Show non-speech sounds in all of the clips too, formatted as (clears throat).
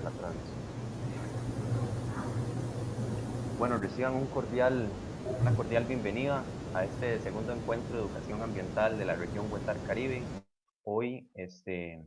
la transmisión. Bueno, reciban un cordial, una cordial bienvenida a este segundo encuentro de educación ambiental de la región Huetar Caribe. Hoy este,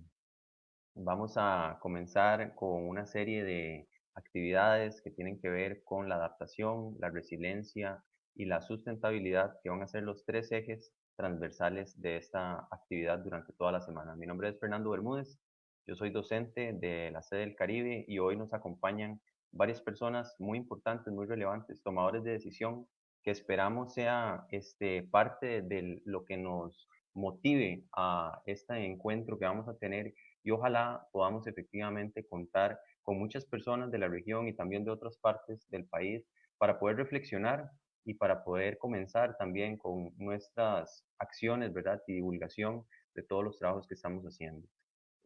vamos a comenzar con una serie de actividades que tienen que ver con la adaptación, la resiliencia y la sustentabilidad, que van a ser los tres ejes transversales de esta actividad durante toda la semana. Mi nombre es Fernando Bermúdez, yo soy docente de la sede del Caribe y hoy nos acompañan varias personas muy importantes, muy relevantes, tomadores de decisión, que esperamos sea este, parte de lo que nos motive a este encuentro que vamos a tener y ojalá podamos efectivamente contar con muchas personas de la región y también de otras partes del país para poder reflexionar y para poder comenzar también con nuestras acciones, ¿verdad? Y divulgación de todos los trabajos que estamos haciendo.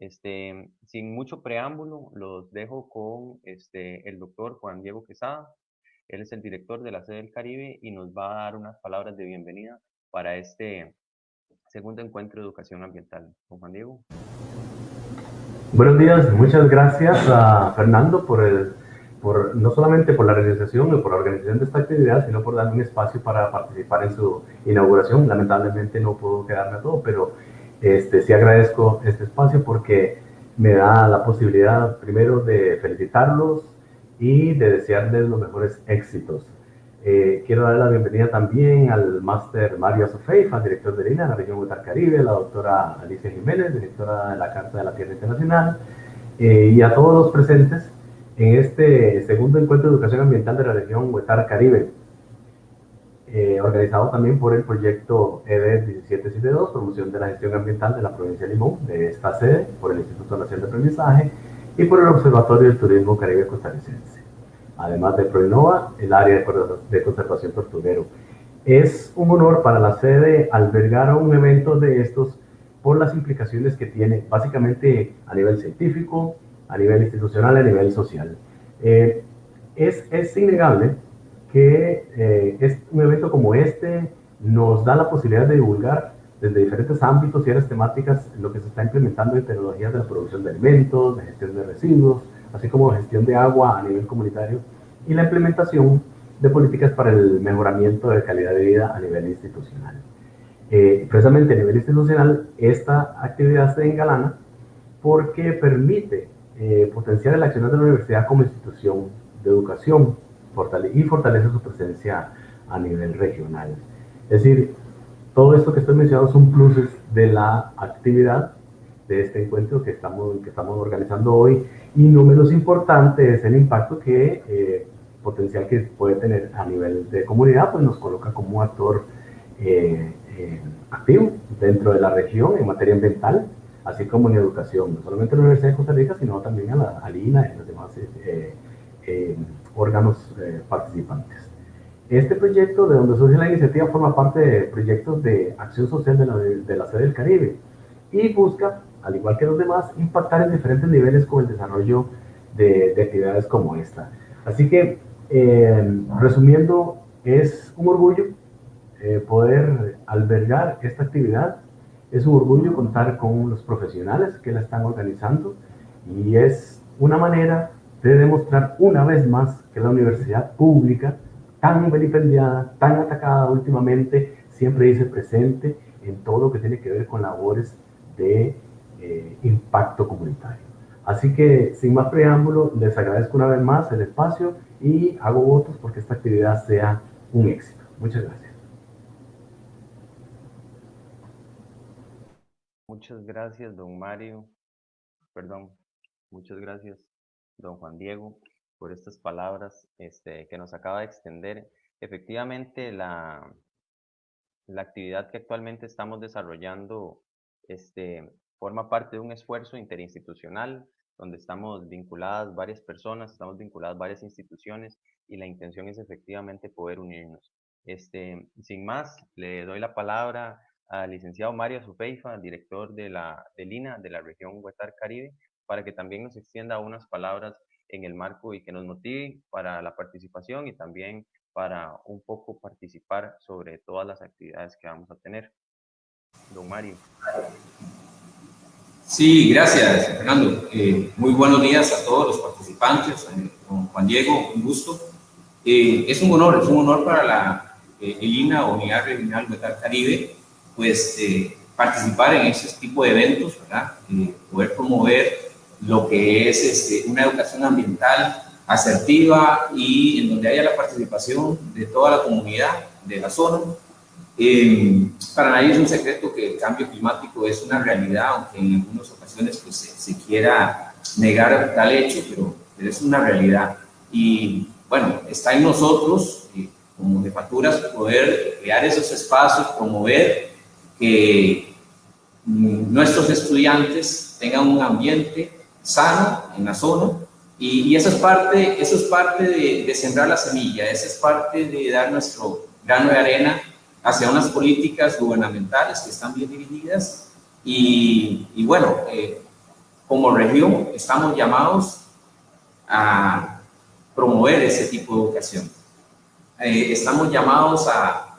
Este, sin mucho preámbulo, los dejo con este, el doctor Juan Diego Quesada. Él es el director de la sede del Caribe y nos va a dar unas palabras de bienvenida para este segundo encuentro de educación ambiental. Juan Diego. Buenos días, muchas gracias a Fernando por no solamente por la realización o por la organización de esta actividad, sino por darme un espacio para participar en su inauguración. Lamentablemente no puedo quedarme a todo, pero este, sí agradezco este espacio porque me da la posibilidad primero de felicitarlos y de desearles los mejores éxitos. Eh, quiero dar la bienvenida también al máster Mario Sofeifa, director de Lina, en la región Guatar Caribe, la doctora Alicia Jiménez, directora de la Carta de la Tierra Internacional, eh, y a todos los presentes en este segundo encuentro de educación ambiental de la región Huetar Caribe. Eh, organizado también por el proyecto ED 1772, promoción de la gestión ambiental de la provincia de Limón, de esta sede, por el Instituto Nacional de Aprendizaje y por el Observatorio del Turismo Caribe Costarricense. Además de ProInova, el área de conservación tortuguero. Es un honor para la sede albergar un evento de estos por las implicaciones que tiene, básicamente a nivel científico, a nivel institucional a nivel social. Eh, es, es innegable que eh, es un evento como este nos da la posibilidad de divulgar desde diferentes ámbitos y áreas temáticas lo que se está implementando en tecnologías de la producción de alimentos, de gestión de residuos, así como gestión de agua a nivel comunitario y la implementación de políticas para el mejoramiento de calidad de vida a nivel institucional. Eh, precisamente a nivel institucional, esta actividad se engalana porque permite eh, potenciar el accionar de la universidad como institución de educación y fortalece su presencia a nivel regional. Es decir, todo esto que estoy mencionando son pluses de la actividad de este encuentro que estamos, que estamos organizando hoy y no menos importante es el impacto que eh, potencial que puede tener a nivel de comunidad, pues nos coloca como actor eh, eh, activo dentro de la región en materia ambiental, así como en educación, no solamente en la Universidad de Costa Rica, sino también a la, a INA y los demás órganos eh, participantes. Este proyecto, de donde surge la iniciativa, forma parte de proyectos de acción social de la, de la sede del Caribe y busca, al igual que los demás, impactar en diferentes niveles con el desarrollo de, de actividades como esta. Así que, eh, resumiendo, es un orgullo eh, poder albergar esta actividad, es un orgullo contar con los profesionales que la están organizando y es una manera de demostrar una vez más que la universidad pública, tan vilipendiada, tan atacada últimamente, siempre dice presente en todo lo que tiene que ver con labores de eh, impacto comunitario. Así que, sin más preámbulo, les agradezco una vez más el espacio y hago votos porque esta actividad sea un éxito. Muchas gracias. Muchas gracias, don Mario. Perdón, muchas gracias, don Juan Diego, por estas palabras este, que nos acaba de extender. Efectivamente, la, la actividad que actualmente estamos desarrollando este, forma parte de un esfuerzo interinstitucional donde estamos vinculadas varias personas, estamos vinculadas varias instituciones y la intención es efectivamente poder unirnos. Este, sin más, le doy la palabra al licenciado Mario Zufeifa, director de la de Lina de la región Huetar Caribe, para que también nos extienda unas palabras en el marco y que nos motive para la participación y también para un poco participar sobre todas las actividades que vamos a tener. Don Mario. Sí, gracias, Fernando. Eh, muy buenos días a todos los participantes. Eh, Juan Diego, un gusto. Eh, es un honor, es un honor para la ELINA, Unidad Regional Metal Caribe, pues participar en ese tipo de eventos, ¿verdad? poder promover lo que es este, una educación ambiental asertiva y en donde haya la participación de toda la comunidad de la zona. Eh, para nadie es un secreto que el cambio climático es una realidad, aunque en algunas ocasiones pues, se, quiera negar tal hecho, pero, es una realidad. Y bueno, está en nosotros, eh, como jefaturas, poder crear esos espacios, promover que mm, nuestros estudiantes tengan un ambiente sano en la zona y, eso es parte, eso es parte de, sembrar la semilla, eso es parte de dar nuestro grano de arena hacia unas políticas gubernamentales que están bien dirigidas y, y bueno, eh, como región estamos llamados a promover ese tipo de educación. Eh, estamos llamados a,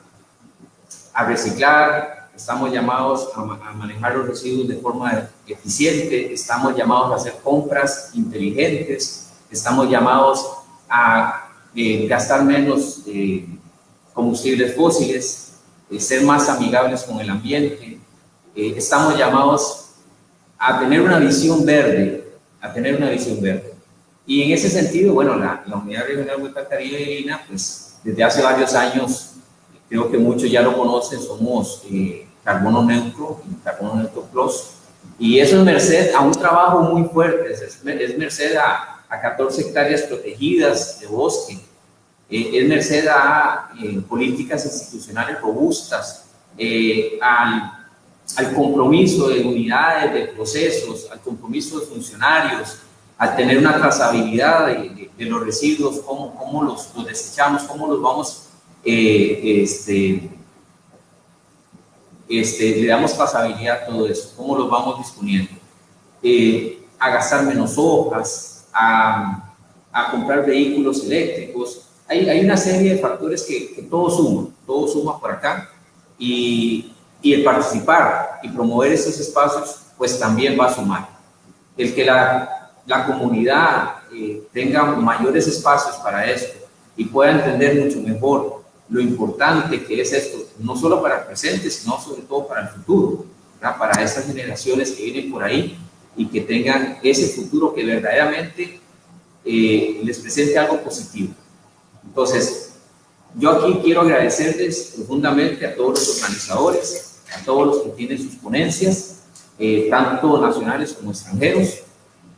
a reciclar, estamos llamados a, manejar los residuos de forma eficiente, estamos llamados a hacer compras inteligentes, estamos llamados a eh, gastar menos eh, combustibles fósiles, eh, ser más amigables con el ambiente, estamos llamados a tener una visión verde, a tener una visión verde. Y en ese sentido, bueno, la, la Unidad Regional Hueca Caribe de Lina, pues desde hace varios años creo que muchos ya lo conocen, somos eh, carbono neutro carbono neutro plus. Y eso es merced a un trabajo muy fuerte, es, merced a, a, 14 hectáreas protegidas de bosque, eh, es merced a eh, políticas institucionales robustas, al, al, compromiso de unidades, de procesos, al compromiso de funcionarios, al tener una trazabilidad de, de, los residuos, cómo, cómo los, los desechamos, cómo los vamos eh, este, este, le damos pasabilidad a todo eso, cómo lo vamos disponiendo. Eh, a gastar menos hojas, a, a, comprar vehículos eléctricos. Hay, hay una serie de factores que, que, todo suma, todo suma por acá. Y, y el participar y promover esos espacios, pues también va a sumar. El que la, la comunidad eh, tenga mayores espacios para esto y pueda entender mucho mejor lo importante que es esto, no solo para el presente, sino sobre todo para el futuro, para esas generaciones que vienen por ahí y que tengan ese futuro que verdaderamente eh, les presente algo positivo. Entonces, yo aquí quiero agradecerles profundamente a todos los organizadores, a todos los que tienen sus ponencias, eh, tanto nacionales como extranjeros,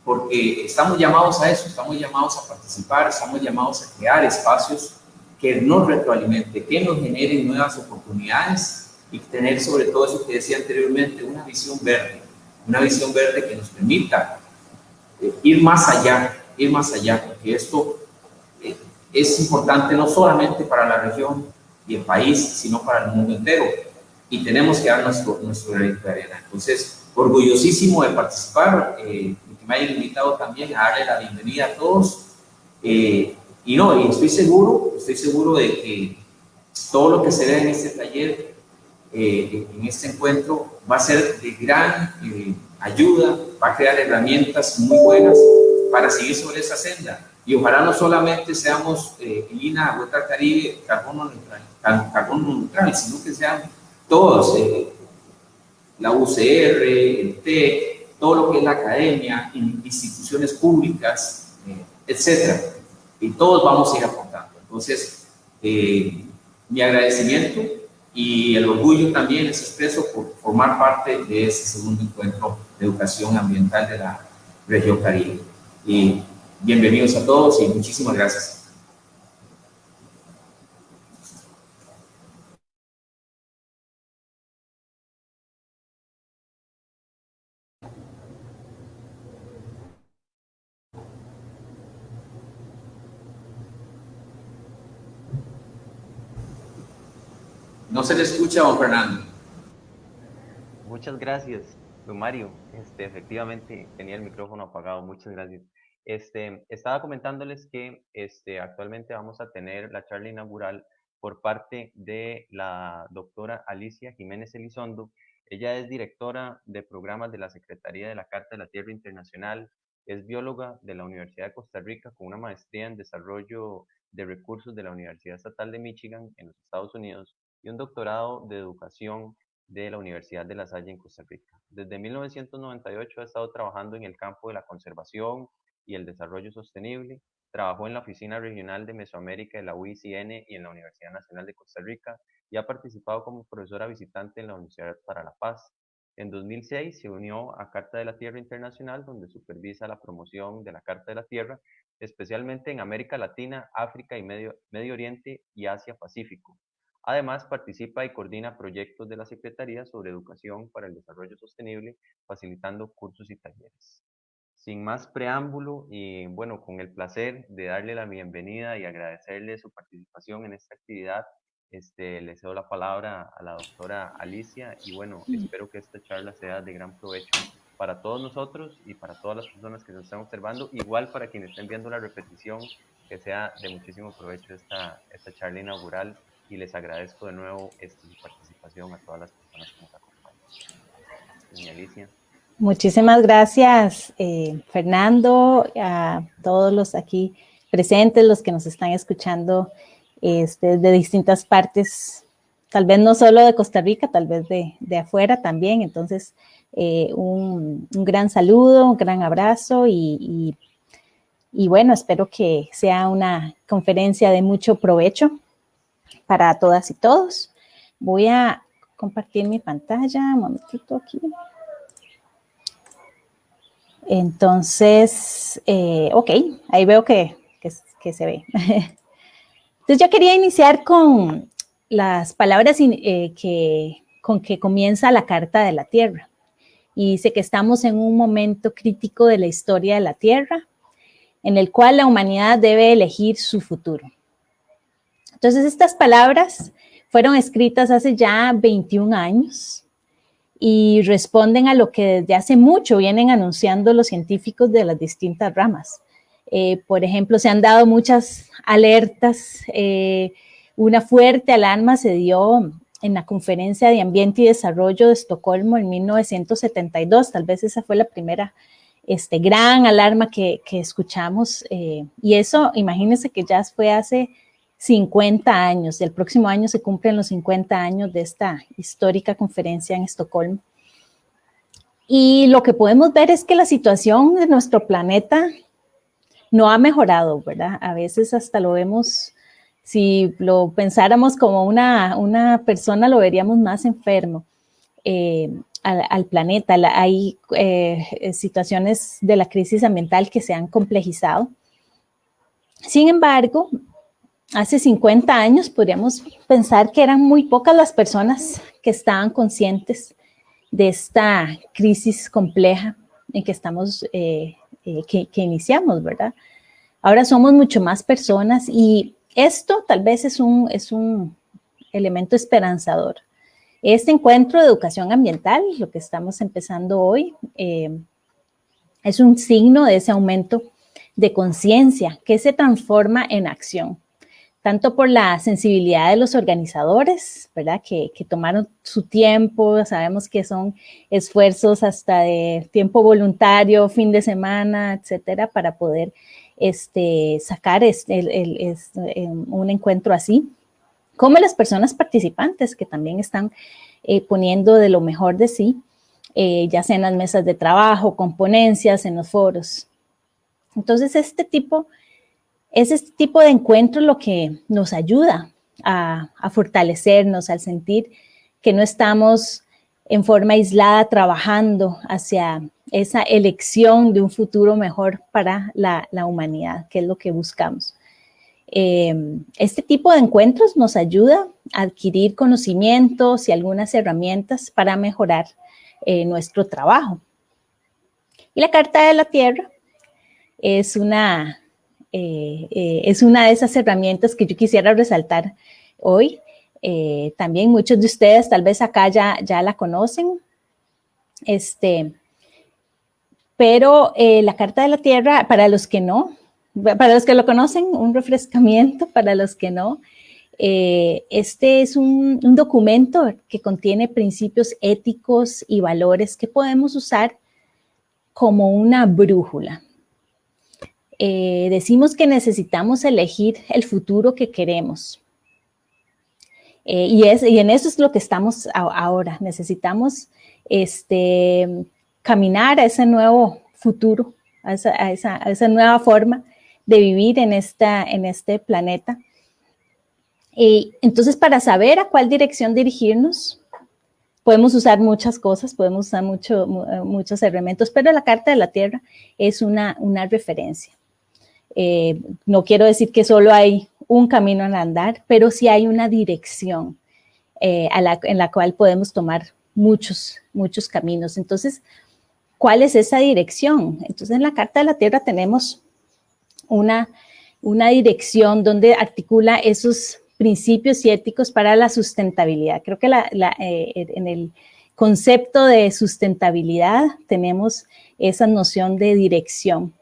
porque estamos llamados a eso, estamos llamados a participar, estamos llamados a crear espacios que nos retroalimente, que nos generen nuevas oportunidades y tener sobre todo eso que decía anteriormente, una visión verde, una visión verde que nos permita eh, ir más allá, ir más allá, porque esto eh, es importante no solamente para la región y el país, sino para el mundo entero. Y tenemos que dar nuestro, nuestro de arena. Entonces, orgullosísimo de participar, eh, que me hayan invitado también a darle la bienvenida a todos. Eh, y no, y estoy seguro, estoy seguro de que todo lo que se ve en este taller, eh, en este encuentro, va a ser de gran eh, ayuda, va a crear herramientas muy buenas para seguir sobre esa senda. Y ojalá no solamente seamos eh, INA, Huerta Caribe, carbono neutral, carbono neutral, sino que sean todos, eh, la UCR, el TEC, todo lo que es la academia, instituciones públicas, etcétera y todos vamos a ir aportando. Entonces, eh, mi agradecimiento y el orgullo también es expreso por formar parte de este segundo encuentro de educación ambiental de la región Caribe. Y bienvenidos a todos y muchísimas gracias. No se le escucha, don Fernando. Muchas gracias, don Mario. Este, efectivamente, tenía el micrófono apagado. Muchas gracias. Este, estaba comentándoles que este, actualmente vamos a tener la charla inaugural por parte de la doctora Alicia Jiménez Elizondo. Ella es directora de programas de la Secretaría de la Carta de la Tierra Internacional, es bióloga de la Universidad de Costa Rica con una maestría en desarrollo de recursos de la Universidad Estatal de Michigan en los Estados Unidos y un doctorado de educación de la Universidad de La Salle en Costa Rica. Desde 1998 ha estado trabajando en el campo de la conservación y el desarrollo sostenible. Trabajó en la Oficina Regional de Mesoamérica de la UICN y en la Universidad Nacional de Costa Rica y ha participado como profesora visitante en la Universidad para la Paz. En 2006 se unió a Carta de la Tierra Internacional, donde supervisa la promoción de la Carta de la Tierra, especialmente en América Latina, África y Medio, Medio Oriente y Asia-Pacífico. Además, participa y coordina proyectos de la Secretaría sobre educación para el desarrollo sostenible, facilitando cursos y talleres. Sin más preámbulo y bueno, con el placer de darle la bienvenida y agradecerle su participación en esta actividad, este, le cedo la palabra a la doctora Alicia y bueno, espero que esta charla sea de gran provecho para todos nosotros y para todas las personas que nos están observando, igual para quienes estén viendo la repetición, que sea de muchísimo provecho esta, esta charla inaugural y les agradezco de nuevo esta, participación a todas las personas que nos acompañan. Doña Alicia. Muchísimas gracias, eh, Fernando, a todos los aquí presentes, los que nos están escuchando este, de distintas partes, tal vez no solo de Costa Rica, tal vez de, de afuera también. Entonces, eh, un, un, gran saludo, un gran abrazo y, y bueno, espero que sea una conferencia de mucho provecho para todas y todos. Voy a compartir mi pantalla, un momentito aquí. Entonces, eh, ok, ahí veo que, que, que, se ve. (laughs) Entonces yo quería iniciar con las palabras eh, que, con que comienza la Carta de la Tierra. Y dice que estamos en un momento crítico de la historia de la Tierra, en el cual la humanidad debe elegir su futuro. Entonces, estas palabras fueron escritas hace ya 21 años y responden a lo que desde hace mucho vienen anunciando los científicos de las distintas ramas. Eh, por ejemplo, se han dado muchas alertas. Eh, una fuerte alarma se dio en la Conferencia de Ambiente y Desarrollo de Estocolmo en 1972. Tal vez esa fue la primera este, gran alarma que, que escuchamos. Eh, y eso, imagínense que ya fue hace 50 años. El próximo año se cumplen los 50 años de esta histórica conferencia en Estocolmo. Y lo que podemos ver es que la situación de nuestro planeta no ha mejorado, ¿verdad? A veces hasta lo vemos, si lo pensáramos como una, una persona, lo veríamos más enfermo eh, al, planeta. hay eh, situaciones de la crisis ambiental que se han complejizado. Sin embargo, hace 50 años podríamos pensar que eran muy pocas las personas que estaban conscientes de esta crisis compleja en que estamos, eh, eh, que, iniciamos, ¿verdad? Ahora somos mucho más personas y esto tal vez es un, es un elemento esperanzador. Este encuentro de educación ambiental, lo que estamos empezando hoy, eh, es un signo de ese aumento de conciencia que se transforma en acción tanto por la sensibilidad de los organizadores, ¿verdad? Que, que, tomaron su tiempo, sabemos que son esfuerzos hasta de tiempo voluntario, fin de semana, etcétera, para poder este, sacar este, el, el, este, un encuentro así, como las personas participantes que también están eh, poniendo de lo mejor de sí, eh, ya sea en las mesas de trabajo, con ponencias, en los foros. Entonces, este tipo es este tipo de encuentro lo que nos ayuda a, fortalecernos, al sentir que no estamos en forma aislada trabajando hacia esa elección de un futuro mejor para la, humanidad, que es lo que buscamos. Eh, este tipo de encuentros nos ayuda a adquirir conocimientos y algunas herramientas para mejorar eh, nuestro trabajo. Y la Carta de la Tierra es una eh, eh, es una de esas herramientas que yo quisiera resaltar hoy. Eh, también muchos de ustedes tal vez acá ya, ya la conocen. Este, pero la Carta de la Tierra, para los que no, para los que lo conocen, un refrescamiento, (laughs) para los que no, este es un, documento que contiene principios éticos y valores que podemos usar como una brújula. Eh, decimos que necesitamos elegir el futuro que queremos. Eh, y, en eso es lo que estamos ahora. Necesitamos este, caminar a ese nuevo futuro, a esa, nueva forma de vivir en, este planeta. Y entonces, para saber a cuál dirección dirigirnos, podemos usar muchas cosas, podemos usar mucho, muchos elementos, pero la Carta de la Tierra es una referencia. Eh, no quiero decir que solo hay un camino al andar, pero sí hay una dirección eh, en la cual podemos tomar muchos, muchos caminos. Entonces, ¿cuál es esa dirección? Entonces, en la Carta de la Tierra tenemos una, una dirección donde articula esos principios y éticos para la sustentabilidad. Creo que eh, en el concepto de sustentabilidad tenemos esa noción de dirección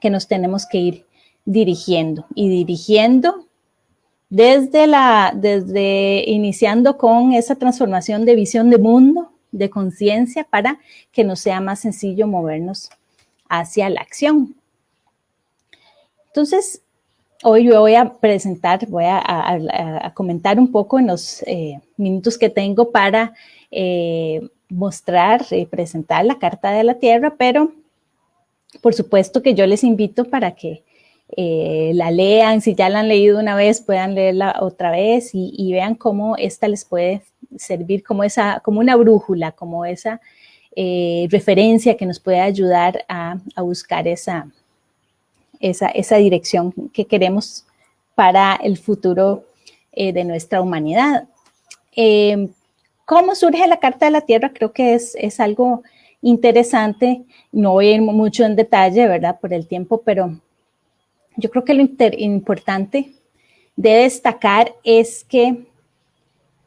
que nos tenemos que ir dirigiendo y dirigiendo desde la, desde iniciando con esa transformación de visión de mundo, de conciencia, para que nos sea más sencillo movernos hacia la acción. Entonces, hoy yo voy a presentar, voy a, comentar un poco en los eh, minutos que tengo para eh, mostrar y presentar la Carta de la Tierra, pero por supuesto que yo les invito para que eh, la lean, si ya la han leído una vez, puedan leerla otra vez y, vean cómo esta les puede servir como, esa, como una brújula, como esa eh, referencia que nos puede ayudar a, buscar esa, esa, dirección que queremos para el futuro eh, de nuestra humanidad. ¿Cómo surge la Carta de la Tierra? Creo que es, es algo interesante. No voy a ir mucho en detalle, ¿verdad? Por el tiempo, pero yo creo que lo importante de destacar es que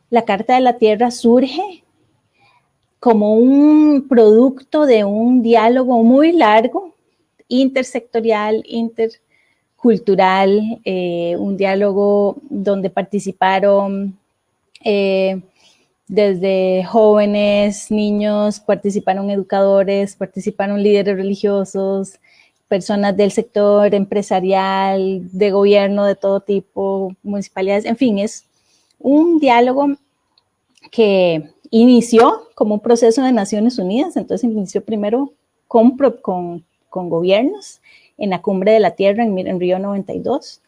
la Carta de la Tierra surge como un producto de un diálogo muy largo, intersectorial, intercultural, eh, un diálogo donde participaron eh, desde jóvenes, niños, participaron educadores, participaron líderes religiosos, personas del sector empresarial, de gobierno de todo tipo, municipalidades, en fin, es un diálogo que inició como un proceso de Naciones Unidas, entonces inició primero con, con, con gobiernos en la Cumbre de la Tierra en, Río 92.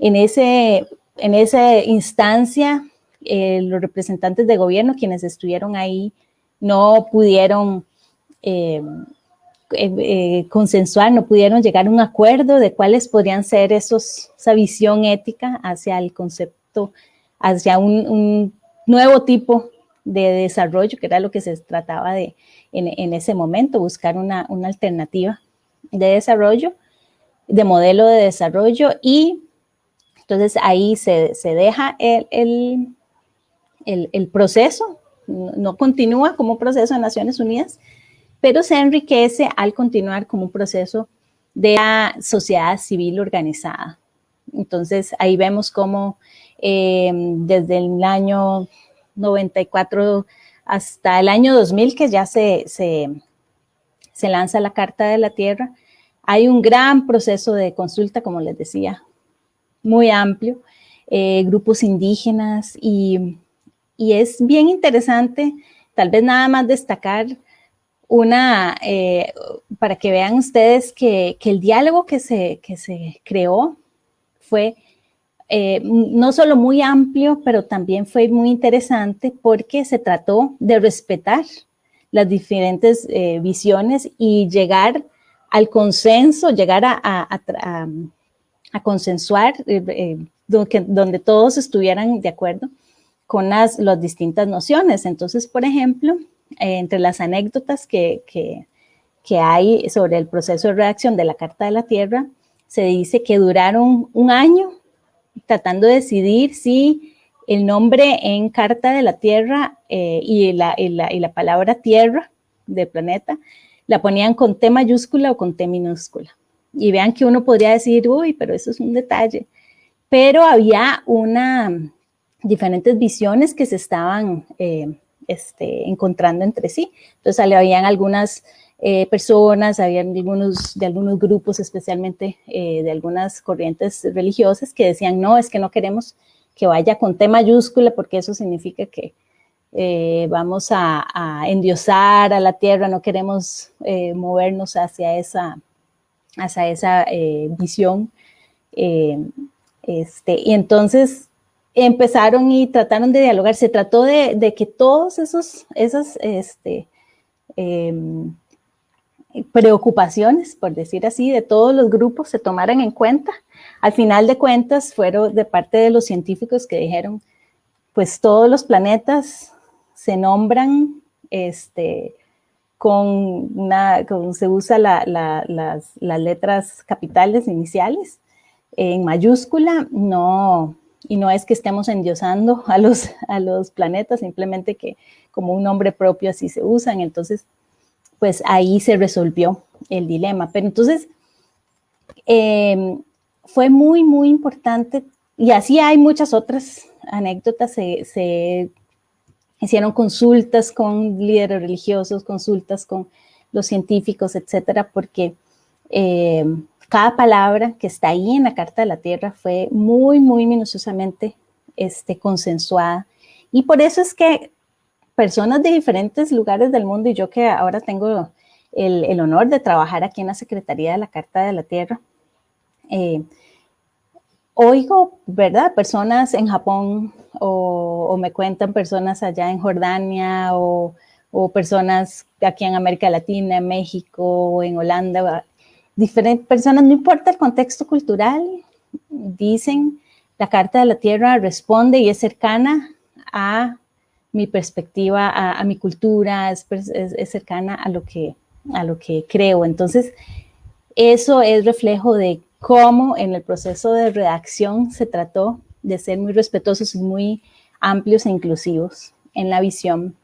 En, ese, en esa instancia, eh, los representantes de gobierno, quienes estuvieron ahí, no pudieron eh, eh, eh, consensuar, no pudieron llegar a un acuerdo de cuáles podrían ser esos, esa visión ética hacia el concepto, hacia un, nuevo tipo de desarrollo, que era lo que se trataba de en, ese momento, buscar una, alternativa de desarrollo, de modelo de desarrollo y entonces ahí se, deja el, el, proceso, no continúa como proceso de Naciones Unidas, pero se enriquece al continuar como un proceso de la sociedad civil organizada. Entonces, ahí vemos cómo eh, desde el año 94 hasta el año 2000, que ya se, se, lanza la Carta de la Tierra, hay un gran proceso de consulta, como les decía, muy amplio, eh, grupos indígenas y, y, es bien interesante, tal vez nada más destacar una, eh, para que vean ustedes que, el diálogo que se, se creó fue eh, no solo muy amplio, pero también fue muy interesante porque se trató de respetar las diferentes eh, visiones y llegar al consenso, llegar a, a, consensuar, donde, todos estuvieran de acuerdo con las, las distintas nociones. Entonces, por ejemplo, eh, entre las anécdotas que, que, hay sobre el proceso de redacción de la Carta de la Tierra, se dice que duraron un año tratando de decidir si el nombre en Carta de la Tierra eh, y, la, y, la, y, la, palabra Tierra de planeta la ponían con T mayúscula o con T minúscula. Y vean que uno podría decir, uy, pero eso es un detalle. pero había una, diferentes visiones que se estaban eh, este, encontrando entre sí. Entonces, habían algunas eh, personas, había algunos, de algunos grupos, especialmente eh, de algunas corrientes religiosas, que decían, no, es que no queremos que vaya con T mayúscula, porque eso significa que vamos a, endiosar a la tierra, no queremos movernos hacia esa, hacia esa visión. este, y entonces empezaron y trataron de dialogar. Se trató de, que todos esos, esas este, em, preocupaciones, por decir así, de todos los grupos se tomaran en cuenta. Al final de cuentas, fueron de parte de los científicos que dijeron, pues todos los planetas se nombran este, con una, se usa las letras capitales iniciales en mayúscula, no, y no es que estemos endiosando a los, a los planetas, simplemente que como un nombre propio así se usan. Entonces, pues ahí se resolvió el dilema. Pero entonces, em, fue muy, muy importante, y así hay muchas otras anécdotas, se, hicieron consultas con líderes religiosos, consultas con los científicos, etcétera, porque em, cada palabra que está ahí en la Carta de la Tierra fue muy, muy minuciosamente este, consensuada. Y por eso es que personas de diferentes lugares del mundo, y yo que ahora tengo el, honor de trabajar aquí en la Secretaría de la Carta de la Tierra, eh, oigo, ¿verdad? Personas en Japón o, me cuentan personas allá en Jordania o, o, personas aquí en América Latina, en México en Holanda, diferentes personas, no importa el contexto cultural, dicen la Carta de la Tierra responde y es cercana a mi perspectiva, a, mi cultura, es, cercana a lo, que, a lo que creo. Entonces, eso es reflejo de cómo en el proceso de redacción se trató de ser muy respetuosos y muy amplios e inclusivos en la visión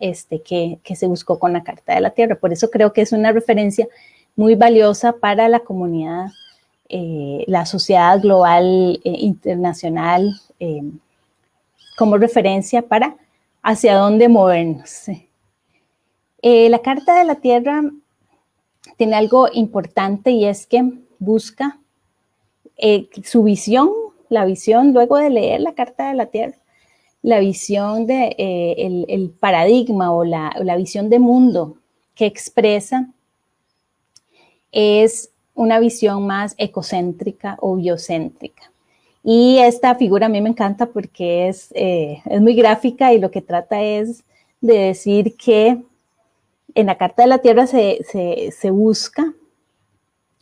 este, que, que se buscó con la Carta de la Tierra. Por eso creo que es una referencia muy valiosa para la comunidad, eh, la sociedad global eh, internacional, eh, como referencia para hacia dónde movernos. la Carta de la Tierra tiene algo importante y es que busca su visión, la visión luego de leer la Carta de la Tierra, la visión de el, paradigma o la visión de mundo que expresa es una visión más ecocéntrica o biocéntrica. Y esta figura a mí me encanta porque es, eh, es muy gráfica y lo que trata es de decir que en la Carta de la Tierra se, se, busca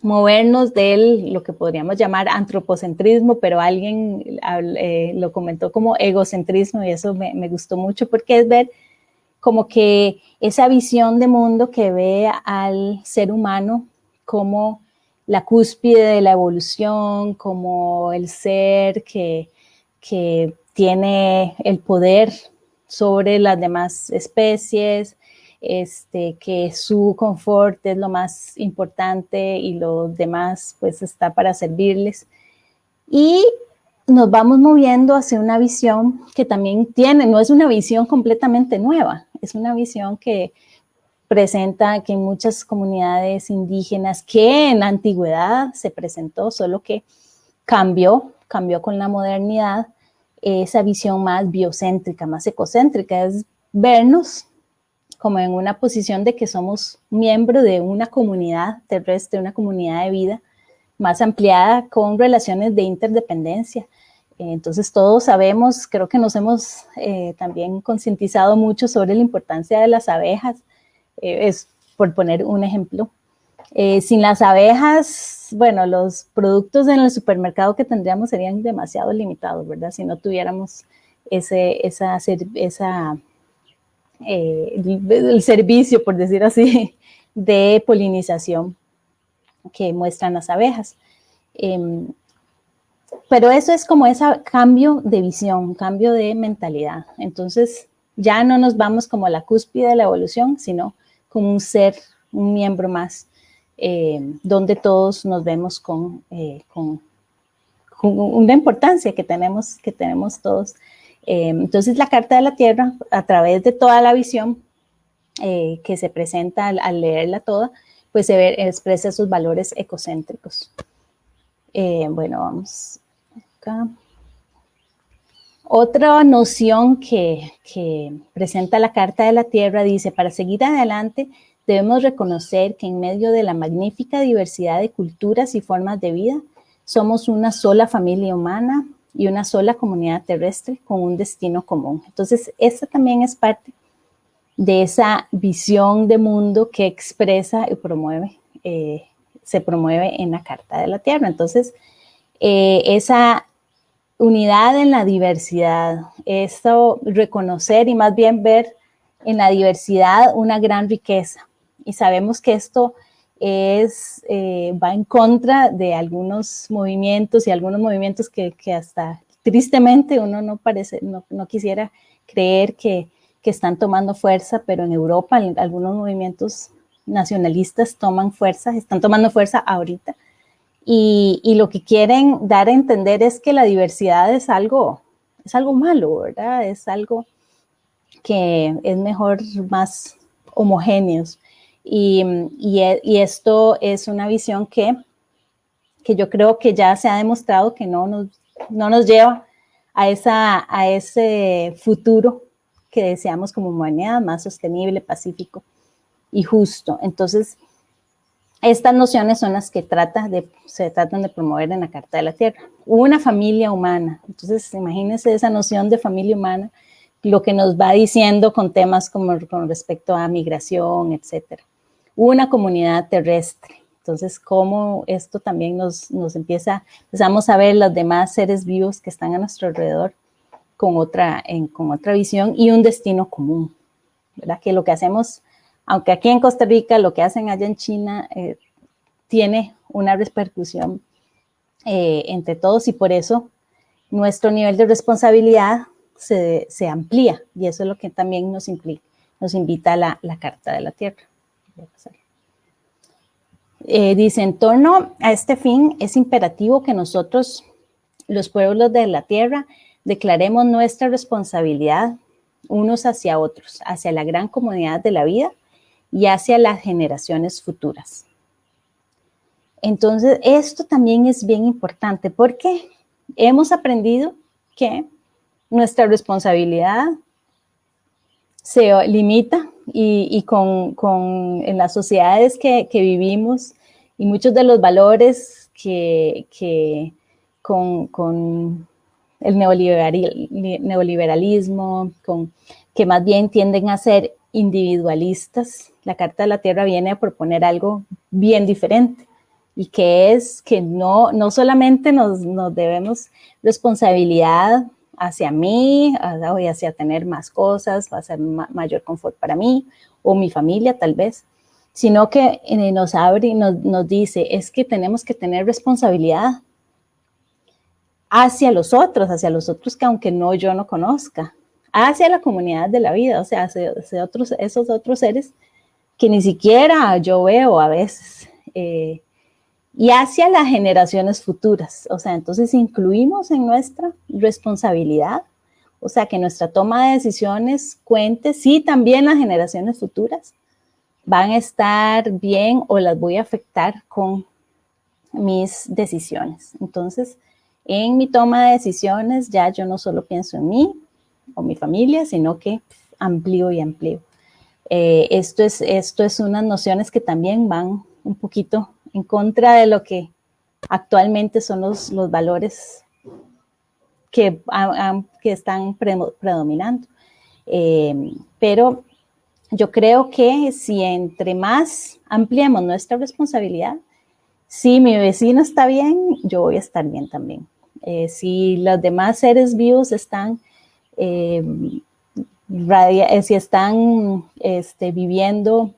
movernos del lo que podríamos llamar antropocentrismo, pero alguien eh, lo comentó como egocentrismo y eso me, me, gustó mucho porque es ver como que esa visión de mundo que ve al ser humano como la cúspide de la evolución, como el ser que, tiene el poder sobre las demás especies, este, que su confort es lo más importante y lo demás pues está para servirles. Y nos vamos moviendo hacia una visión que también tiene, no es una visión completamente nueva, es una visión que presenta que en muchas comunidades indígenas que en la antigüedad se presentó, solo que cambió, cambió con la modernidad, esa visión más biocéntrica, más ecocéntrica, es vernos como en una posición de que somos miembro de una comunidad terrestre, una comunidad de vida más ampliada con relaciones de interdependencia. Entonces todos sabemos, creo que nos hemos eh, también concientizado mucho sobre la importancia de las abejas, eh, es por poner un ejemplo. Eh, sin las abejas, bueno, los productos en el supermercado que tendríamos serían demasiado limitados, ¿verdad? Si no tuviéramos ese, esa, esa eh, el, servicio, por decir así, (laughs) de polinización que muestran las abejas. Em, pero eso es como ese cambio de visión, cambio de mentalidad. Entonces, ya no nos vamos como a la cúspide de la evolución, sino como un ser, un miembro más, eh, donde todos nos vemos con, eh, con, una importancia que tenemos, que tenemos todos. Eh, entonces la Carta de la Tierra, a través de toda la visión que se presenta al, leerla toda, pues se expresa sus valores ecocéntricos. bueno, vamos acá. Otra noción que, presenta la Carta de la Tierra dice, para seguir adelante debemos reconocer que en medio de la magnífica diversidad de culturas y formas de vida, somos una sola familia humana y una sola comunidad terrestre con un destino común. Entonces, esta también es parte de esa visión de mundo que expresa y promueve, eh, se promueve en la Carta de la Tierra. Entonces, eh, esa unidad en la diversidad, esto reconocer y más bien ver en la diversidad una gran riqueza. Y sabemos que esto es, eh, va en contra de algunos movimientos y algunos movimientos que, que hasta tristemente uno no, parece, no, no quisiera creer que, que, están tomando fuerza, pero en Europa algunos movimientos nacionalistas toman fuerza, están tomando fuerza ahorita y, lo que quieren dar a entender es que la diversidad es algo, es algo malo, ¿verdad? Es algo que es mejor más homogéneos. Y, y, esto es una visión que, que, yo creo que ya se ha demostrado que no nos, no nos lleva a, esa, a ese futuro que deseamos como humanidad, más sostenible, pacífico y justo. Entonces, estas nociones son las que trata de, se tratan de promover en la Carta de la Tierra. Una familia humana. Entonces, imagínense esa noción de familia humana, lo que nos va diciendo con temas como con respecto a migración, etcétera. Una comunidad terrestre. Entonces, cómo esto también nos, nos empieza, empezamos a ver los demás seres vivos que están a nuestro alrededor con otra, en, con otra visión y un destino común, ¿verdad? Que lo que hacemos aunque aquí en Costa Rica lo que hacen allá en China eh, tiene una repercusión eh, entre todos y por eso nuestro nivel de responsabilidad se, amplía y eso es lo que también nos, implica, nos invita a la, Carta de la Tierra. Eh, dice, en torno a este fin es imperativo que nosotros, los pueblos de la Tierra, declaremos nuestra responsabilidad unos hacia otros, hacia la gran comunidad de la vida y hacia las generaciones futuras. Entonces, esto también es bien importante porque hemos aprendido que nuestra responsabilidad se limita y, con, en las sociedades que, vivimos y muchos de los valores que, con, el neoliberalismo, que más bien tienden a ser individualistas, la Carta de la Tierra viene a proponer algo bien diferente y que es que no, no solamente nos, debemos responsabilidad hacia mí, hacia tener más cosas, va a ser mayor confort para mí o mi familia tal vez, sino que eh, nos abre y nos, nos dice, es que tenemos que tener responsabilidad hacia los otros, hacia los otros que aunque no yo no conozca, hacia la comunidad de la vida, o sea, hacia, otros, esos otros seres que ni siquiera yo veo a veces, eh, y hacia las generaciones futuras. O sea, entonces incluimos en nuestra responsabilidad, o sea, que nuestra toma de decisiones cuente, sí, también las generaciones futuras van a estar bien o las voy a afectar con mis decisiones. Entonces, en mi toma de decisiones ya yo no solo pienso en mí, o mi familia, sino que amplío y amplío. Eh, esto, es, esto es unas nociones que también van un poquito en contra de lo que actualmente son los, los valores que, que están predominando. Eh, pero yo creo que si entre más ampliamos nuestra responsabilidad, si mi vecino está bien, yo voy a estar bien también. Eh, si los demás seres vivos están eh, si están este, viviendo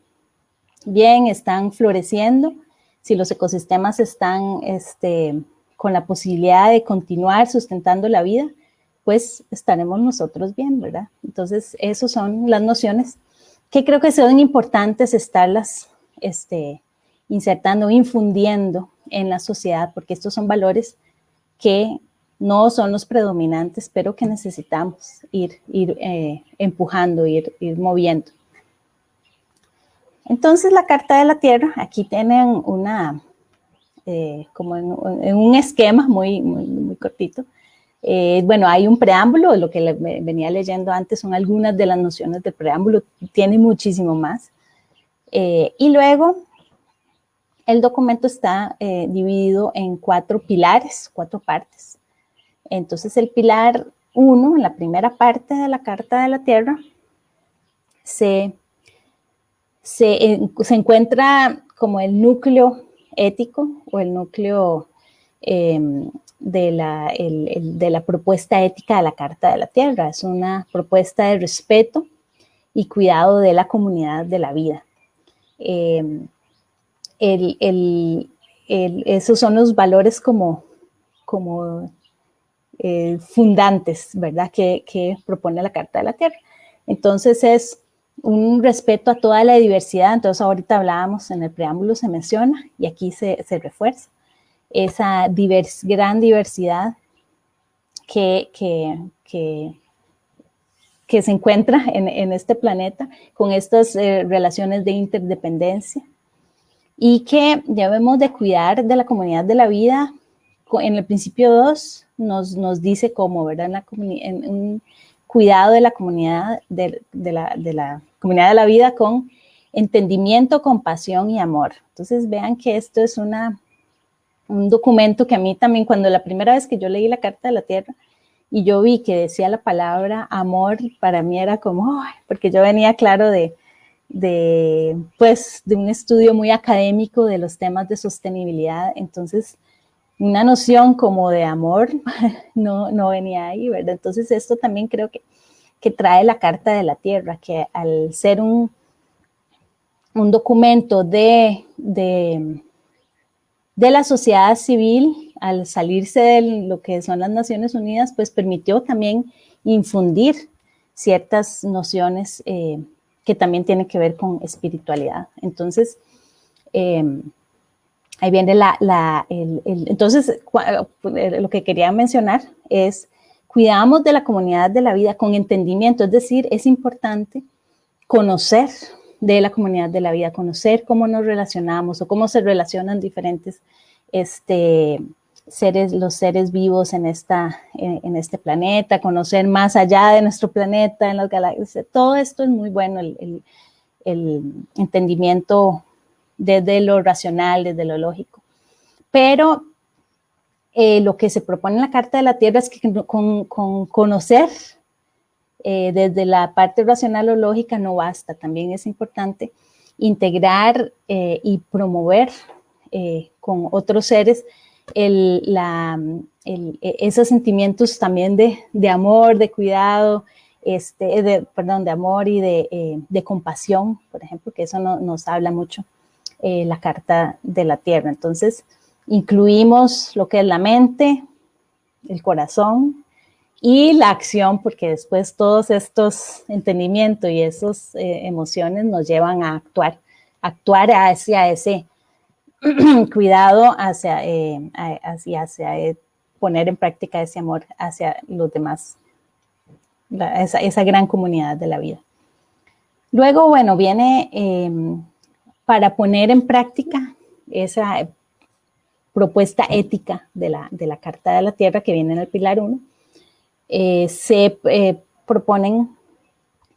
bien, están floreciendo, si los ecosistemas están este, con la posibilidad de continuar sustentando la vida, pues estaremos nosotros bien, ¿verdad? Entonces, esas son las nociones que creo que son importantes estarlas este, insertando, infundiendo en la sociedad, porque estos son valores que no son los predominantes, pero que necesitamos ir, ir eh, empujando, ir, ir moviendo. Entonces la Carta de la Tierra, aquí tienen una, eh, como en, un esquema muy, muy, muy cortito. Eh, bueno, hay un preámbulo, lo que venía leyendo antes son algunas de las nociones del preámbulo, tiene muchísimo más. y luego el documento está dividido en cuatro pilares, cuatro partes. Entonces el pilar 1, en la primera parte de la Carta de la Tierra, se, se, encuentra como el núcleo ético o el núcleo em, de, la, de, la, propuesta ética de la Carta de la Tierra. Es una propuesta de respeto y cuidado de la comunidad de la vida. Em, esos son los valores como, como eh, fundantes, ¿verdad?, que, propone la Carta de la Tierra. Entonces es un respeto a toda la diversidad, entonces ahorita hablábamos, en el preámbulo se menciona y aquí se, refuerza esa gran diversidad que, que, se encuentra en, este planeta con estas eh, relaciones de interdependencia y que debemos de cuidar de la comunidad de la vida en el principio 2 nos, nos dice cómo, ¿verdad? En, un cuidado de la comunidad de, la, comunidad de la vida con entendimiento, compasión y amor. Entonces vean que esto es una, un documento que a mí también, cuando la primera vez que yo leí la Carta de la Tierra y yo vi que decía la palabra amor, para mí era como, porque yo venía claro de, de, pues, de un estudio muy académico de los temas de sostenibilidad, entonces una noción como de amor (laughs) no, no venía ahí, ¿verdad? Entonces esto también creo que, que trae la Carta de la Tierra, que al ser un, un documento de, de, de la sociedad civil, al salirse de lo que son las Naciones Unidas, pues permitió también infundir ciertas nociones eh, que también tienen que ver con espiritualidad. Entonces, eh, ahí viene la, entonces lo que quería mencionar es cuidamos de la comunidad de la vida con entendimiento, es decir, es importante conocer de la comunidad de la vida, conocer cómo nos relacionamos o cómo se relacionan diferentes este, seres, los seres vivos en, esta, en, este planeta, conocer más allá de nuestro planeta, en las galaxias, todo esto es muy bueno, el entendimiento desde lo racional, desde lo lógico. Pero eh, lo que se propone en la Carta de la Tierra es que con, conocer eh, desde la parte racional o lógica no basta, también es importante integrar eh, y promover con otros seres esos sentimientos también de, amor, de cuidado, este, de, perdón, de amor y de, compasión, por ejemplo, que eso nos habla mucho eh, la carta de la tierra. Entonces, incluimos lo que es la mente, el corazón y la acción, porque después todos estos entendimientos y esas eh, emociones nos llevan a actuar, actuar hacia ese (clears throat) cuidado, hacia, eh, hacia, hacia poner en práctica ese amor hacia los demás, esa, esa, gran comunidad de la vida. Luego, bueno, viene em, para poner en práctica esa propuesta ética de la, de la Carta de la Tierra que viene en el Pilar 1, eh, se eh, proponen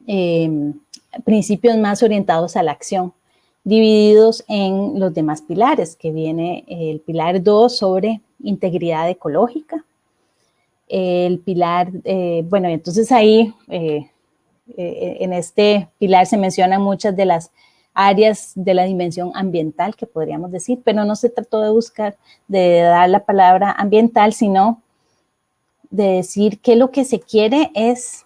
em, principios más orientados a la acción, divididos en los demás pilares, que viene el Pilar 2 sobre integridad ecológica, el pilar, eh, bueno, entonces ahí en este pilar se mencionan muchas de las áreas de la dimensión ambiental, que podríamos decir, pero no se trató de buscar, de dar la palabra ambiental, sino de decir que lo que se quiere es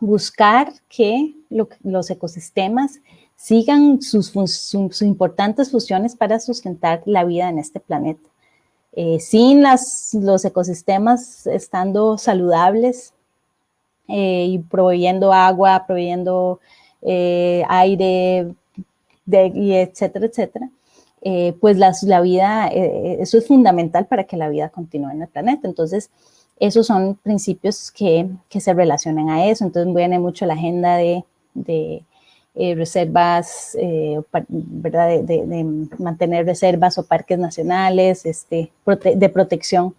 buscar que los ecosistemas sigan sus, importantes funciones para sustentar la vida en este planeta. Eh, sin las, los ecosistemas estando saludables eh, y proveyendo agua, proveyendo eh, aire, y etcétera, etcétera, eh, pues la vida, eh, eso es fundamental para que la vida continúe en el planeta. Entonces, esos son principios que, que se relacionan a eso. Entonces, viene mucho la agenda de, de reservas, ¿verdad? De, mantener reservas o parques nacionales, este, de protección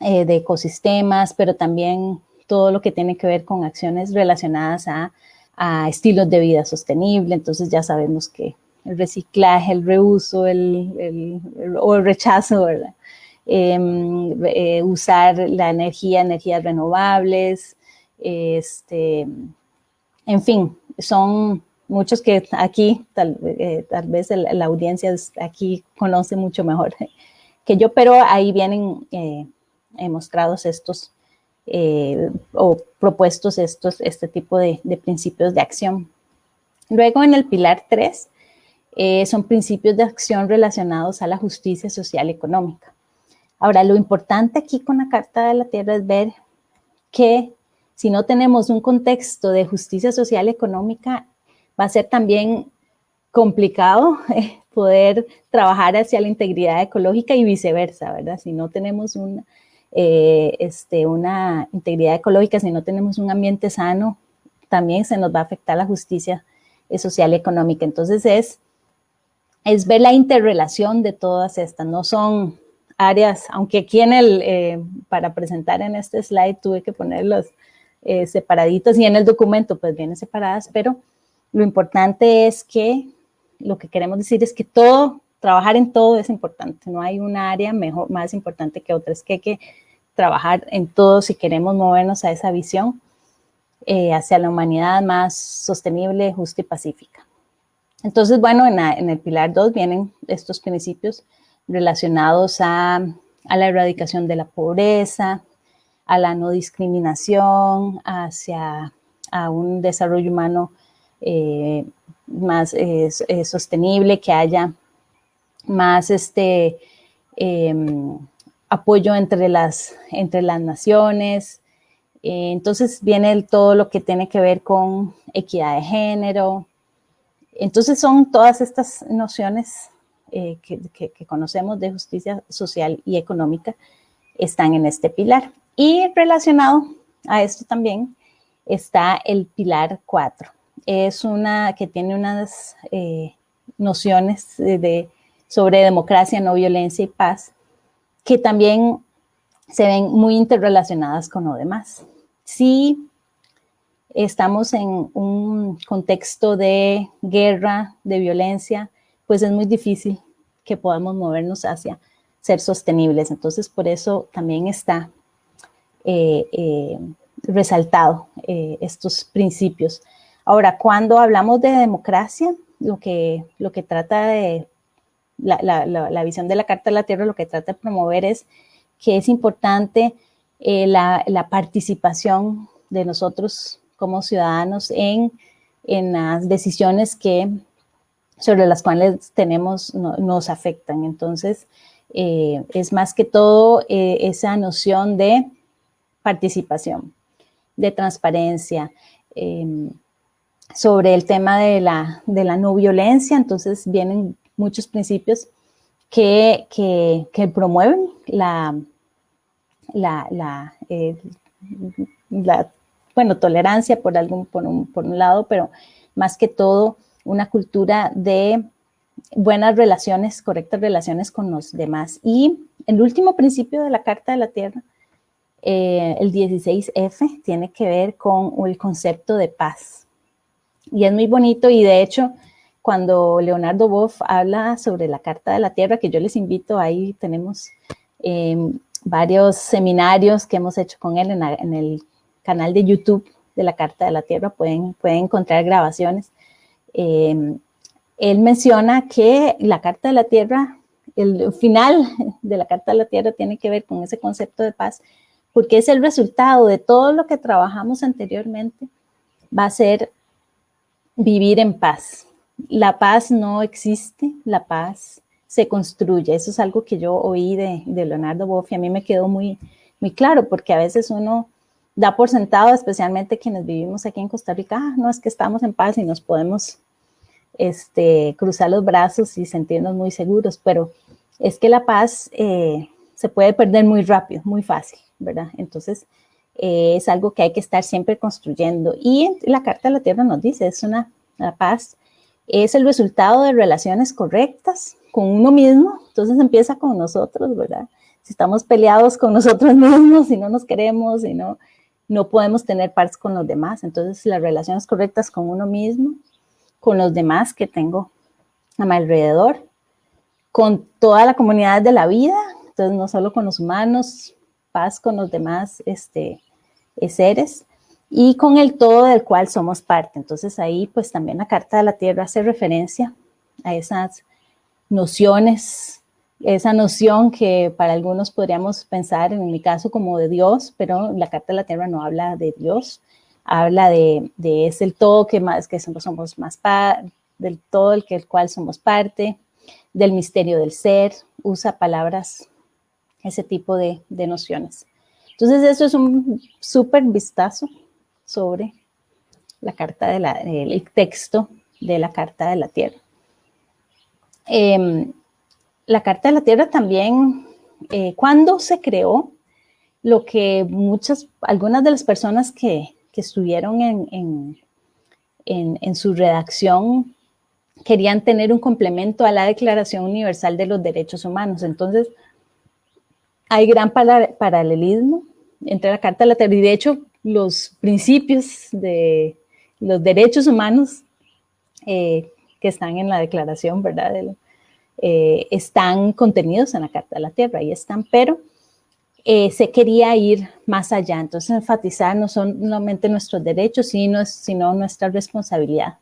de ecosistemas, pero también todo lo que tiene que ver con acciones relacionadas a, estilos de vida sostenible. Entonces ya sabemos que el reciclaje, el reuso el, o el rechazo. Em, eh, usar la energía, energías renovables, este, en fin, son muchos que aquí, tal, eh, vez la, audiencia aquí conoce mucho mejor (laughs) que yo, pero ahí vienen eh, mostrados estos eh, o propuestos estos, este tipo de, principios de acción. Luego en el pilar 3 eh, son principios de acción relacionados a la justicia social y económica. Ahora, lo importante aquí con la Carta de la Tierra es ver que si no tenemos un contexto de justicia social y económica, va a ser también complicado eh, poder trabajar hacia la integridad ecológica y viceversa, ¿verdad? Si no tenemos un, eh, este, una integridad ecológica, si no tenemos un ambiente sano, también se nos va a afectar la justicia eh, social y económica. Entonces es, es ver la interrelación de todas estas, no son áreas, aunque aquí en el, eh, para presentar en este slide tuve que ponerlos separaditos y en el documento pues vienen separadas, pero lo importante es que lo que queremos decir es que todo trabajar en todo es importante, no hay un área mejor, más importante que otra, es que hay que trabajar en todo si queremos movernos a esa visión eh, hacia la humanidad más sostenible, justa y pacífica. Entonces, bueno, en, el pilar 2 vienen estos principios relacionados a, la erradicación de la pobreza, a la no discriminación, hacia a un desarrollo humano eh, más eh, sostenible, que haya más este, em, apoyo entre las, entre las naciones. Eh, entonces viene todo lo que tiene que ver con equidad de género. Entonces son todas estas nociones eh, que, que, conocemos de justicia social y económica están en este pilar. Y relacionado a esto también está el pilar 4. Es una que tiene unas eh, nociones de sobre democracia, no violencia y paz, que también se ven muy interrelacionadas con lo demás. Si estamos en un contexto de guerra, de violencia, pues es muy difícil que podamos movernos hacia ser sostenibles. Entonces, por eso también está eh, eh, resaltado eh, estos principios. Ahora, cuando hablamos de democracia, lo que, lo que trata de la, visión de la Carta de la Tierra lo que trata de promover es que es importante eh, la, participación de nosotros como ciudadanos en, las decisiones que sobre las cuales tenemos, nos afectan. Entonces, eh, es más que todo eh, esa noción de participación, de transparencia, sobre el tema de la, de la no violencia, entonces vienen muchos principios que, que, promueven la, eh, la, bueno, tolerancia por, algún, por, un, por un lado, pero más que todo una cultura de buenas relaciones, correctas relaciones con los demás. Y el último principio de la Carta de la Tierra, eh, el 16F, tiene que ver con el concepto de paz. Y es muy bonito y de hecho cuando Leonardo Boff habla sobre la Carta de la Tierra, que yo les invito, ahí tenemos em, varios seminarios que hemos hecho con él en, el canal de YouTube de la Carta de la Tierra, pueden, pueden encontrar grabaciones. Em, él menciona que la Carta de la Tierra, el final de la Carta de la Tierra tiene que ver con ese concepto de paz, porque es el resultado de todo lo que trabajamos anteriormente, va a ser vivir en paz, la paz no existe, la paz se construye. Eso es algo que yo oí de, Leonardo Boff y a mí me quedó muy, muy claro, porque a veces uno da por sentado, especialmente quienes vivimos aquí en Costa Rica, ah, no es que estamos en paz y nos podemos este, cruzar los brazos y sentirnos muy seguros, pero es que la paz eh, se puede perder muy rápido, muy fácil, ¿verdad? Entonces, eh, es algo que hay que estar siempre construyendo. Y la Carta de la Tierra nos dice, es una, la paz es el resultado de relaciones correctas con uno mismo, entonces empieza con nosotros, ¿verdad? Si estamos peleados con nosotros (laughs) mismos, si no nos queremos, si no, no podemos tener paz con los demás, entonces las relaciones correctas con uno mismo, con los demás que tengo a mi alrededor, con toda la comunidad de la vida, entonces no solo con los humanos, paz con los demás este, seres y con el todo del cual somos parte. Entonces ahí pues también la Carta de la Tierra hace referencia a esas nociones, esa noción que para algunos podríamos pensar, en mi caso, como de Dios, pero la Carta de la Tierra no habla de Dios, habla de, de es el todo que más que somos, más del todo el que el cual somos parte, del misterio del ser, usa palabras, ese tipo de, de nociones. Entonces eso es un súper vistazo sobre la carta de la, el texto de la Carta de la Tierra. Em, la Carta de la Tierra también, eh, cuando se creó, lo que muchas, algunas de las personas que, que estuvieron en, en, en, su redacción querían tener un complemento a la Declaración Universal de los Derechos Humanos. Entonces, hay gran paralelismo entre la Carta de la Tierra y de hecho los principios de los derechos humanos eh, que están en la declaración, ¿verdad? Eh, están contenidos en la Carta de la Tierra, ahí están, pero eh, se quería ir más allá, entonces enfatizar no solamente nuestros derechos, sino, sino nuestra responsabilidad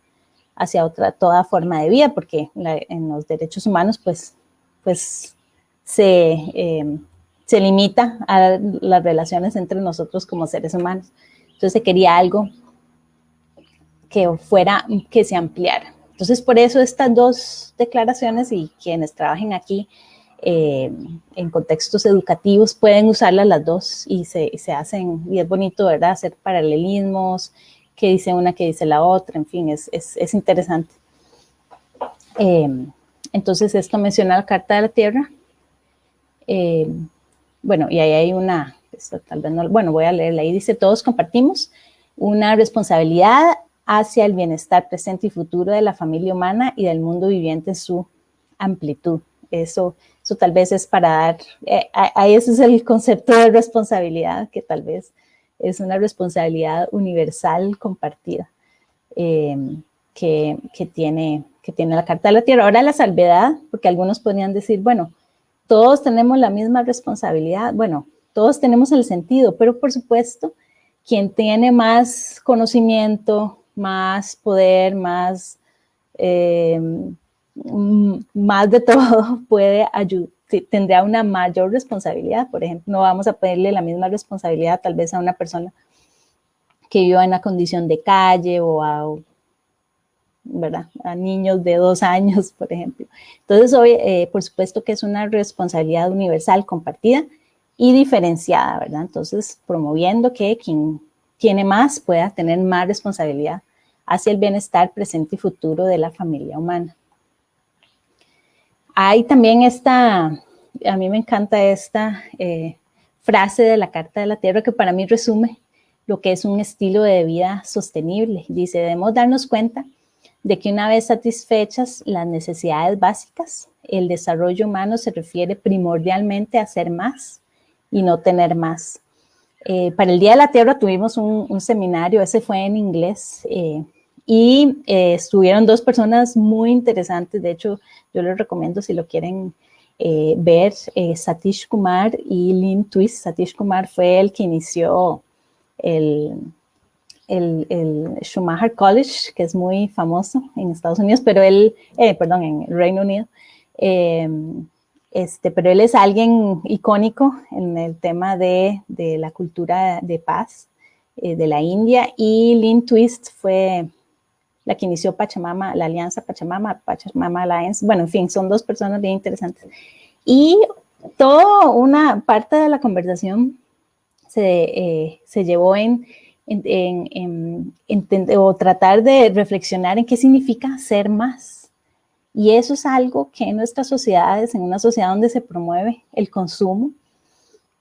hacia otra, toda forma de vida, porque en los derechos humanos, pues, pues se, se limita a las relaciones entre nosotros como seres humanos. Entonces se quería algo que fuera, que se ampliara. Entonces por eso estas dos declaraciones y quienes trabajen aquí eh, en contextos educativos pueden usarlas las dos y se, se, hacen, y es bonito, ¿verdad? Hacer paralelismos, que dice una, que dice la otra, en fin, es, es, es interesante. Eh, entonces esto menciona la Carta de la Tierra. Eh, bueno, y ahí hay una, tal vez no, bueno, voy a leerla, ahí dice, todos compartimos una responsabilidad hacia el bienestar presente y futuro de la familia humana y del mundo viviente en su amplitud. Eso, eso tal vez es para dar, eh, ahí ese es el concepto de responsabilidad, que tal vez es una responsabilidad universal compartida eh, que, que, tiene, que tiene la Carta de la Tierra. Ahora la salvedad, porque algunos podrían decir, bueno, todos tenemos la misma responsabilidad. Bueno, todos tenemos el sentido, pero por supuesto, quien tiene más conocimiento, más poder, más, eh, más de (laughs) todo, puede tendrá una mayor responsabilidad. Por ejemplo, no vamos a pedirle la misma responsabilidad tal vez a una persona que viva en una condición de calle o a A niños de dos (laughs) años, por ejemplo. Entonces, hoy, eh, por supuesto que es una responsabilidad universal compartida y diferenciada, ¿verdad? Entonces, promoviendo que quien tiene más pueda tener más responsabilidad hacia el bienestar presente y futuro de la familia humana. Hay también esta, a mí me encanta esta eh, frase de la Carta de la Tierra que para mí resume lo que es un estilo de vida sostenible. Dice, debemos darnos cuenta de que una vez satisfechas las necesidades básicas, el desarrollo humano se refiere primordialmente a ser más y no tener más. Eh, para el Día de la Tierra tuvimos un, seminario, ese fue en inglés, eh, y eh, estuvieron dos personas muy interesantes, de hecho yo les recomiendo si lo quieren ver, Satish Kumar y Lynn Twist. Satish Kumar fue el que inició el, el, Schumacher College, que es muy famoso en Estados Unidos, pero él, eh, perdón, en Reino Unido, em, este, pero él es alguien icónico en el tema de, de la cultura de paz eh, de la India y Lynn Twist fue la que inició Pachamama, la alianza Pachamama, Pachamama Alliance, bueno, en fin, son dos personas bien interesantes. Y toda una parte de la conversación se, eh, se llevó en en, o tratar de reflexionar en qué significa ser más. Y eso es algo que en nuestras sociedades, en una sociedad donde se promueve el consumo,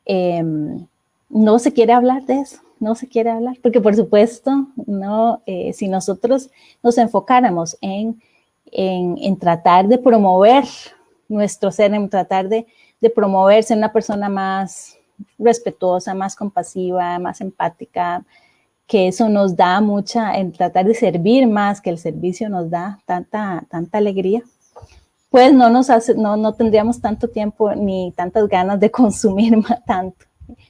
em, no se quiere hablar de eso, no se quiere hablar, porque por supuesto, no, eh, si nosotros nos enfocáramos en, en, tratar de promover nuestro ser, en tratar de, de promoverse una persona más respetuosa, más compasiva, más empática, que eso nos da mucha, en tratar de servir más, que el servicio nos da tanta, tanta alegría, pues no, nos hace, no, no tendríamos tanto tiempo ni tantas ganas de (laughs) consumir más, tanto.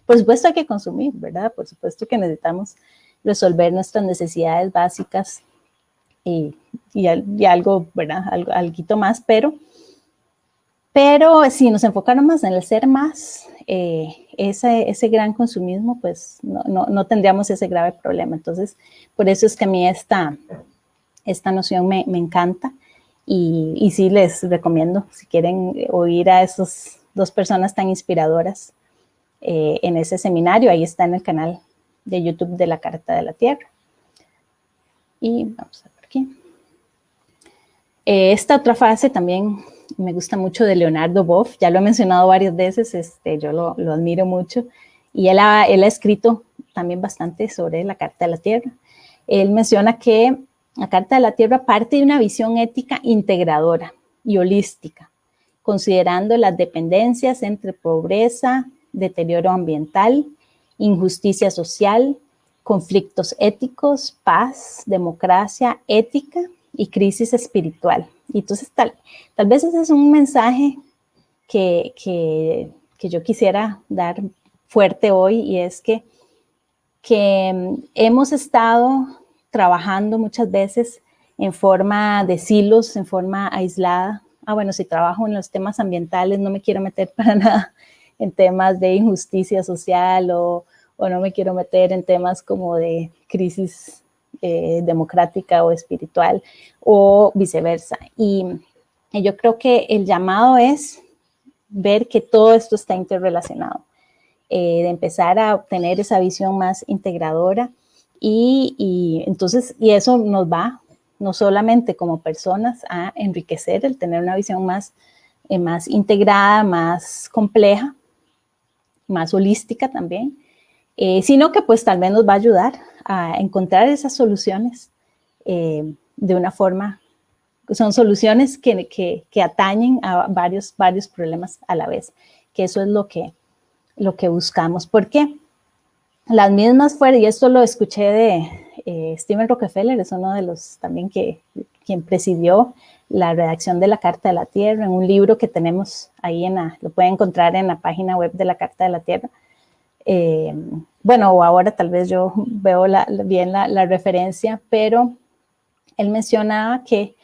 Por supuesto hay que consumir, ¿verdad? Por supuesto que necesitamos resolver nuestras necesidades básicas y, y, y algo, ¿verdad? Algo, algo más, pero, pero si nos enfocáramos en el ser más, eh, ese, ese, gran consumismo, pues no, no, no, tendríamos ese grave problema. Entonces, por eso es que a mí esta, esta noción me, me encanta y, y, sí les recomiendo, si quieren oír a esas dos personas tan inspiradoras eh, en ese seminario, ahí está en el canal de YouTube de la Carta de la Tierra. Y vamos a ver aquí. Eh, esta otra fase también me gusta mucho de Leonardo Boff, ya lo he mencionado varias veces, este, yo lo, lo admiro mucho, y él ha, él ha, escrito también bastante sobre la Carta de la Tierra. Él menciona que la Carta de la Tierra parte de una visión ética integradora y holística, considerando las dependencias entre pobreza, deterioro ambiental, injusticia social, conflictos éticos, paz, democracia, ética y crisis espiritual. Y entonces tal, tal vez ese es un mensaje que, que, que yo quisiera dar fuerte hoy y es que, que mm, hemos estado trabajando muchas veces en forma de silos, en forma aislada. Ah, bueno, si trabajo en los temas ambientales no me quiero meter (laughs) para nada en temas de injusticia social o, o no me quiero meter en temas como de crisis eh, democrática o espiritual o viceversa. Y, yo creo que el llamado es ver que todo esto está interrelacionado, eh, de empezar a obtener esa visión más integradora y, y, entonces, y eso nos va no solamente como personas a enriquecer el tener una visión más, eh, más integrada, más compleja, más holística también, eh, sino que pues tal vez nos va a ayudar a encontrar esas soluciones eh, de una forma, son soluciones que, que, atañen a varios, varios problemas a la vez, que eso es lo que, lo que buscamos. porque Las mismas fueron, y esto lo escuché de eh, Steven Rockefeller, es uno de los también que quien presidió la redacción de la Carta de la Tierra, en un libro que tenemos ahí, en lo pueden encontrar en la página web de la Carta de la Tierra. Eh, bueno, ahora tal vez yo (laughs) veo bien la, referencia, pero él mencionaba que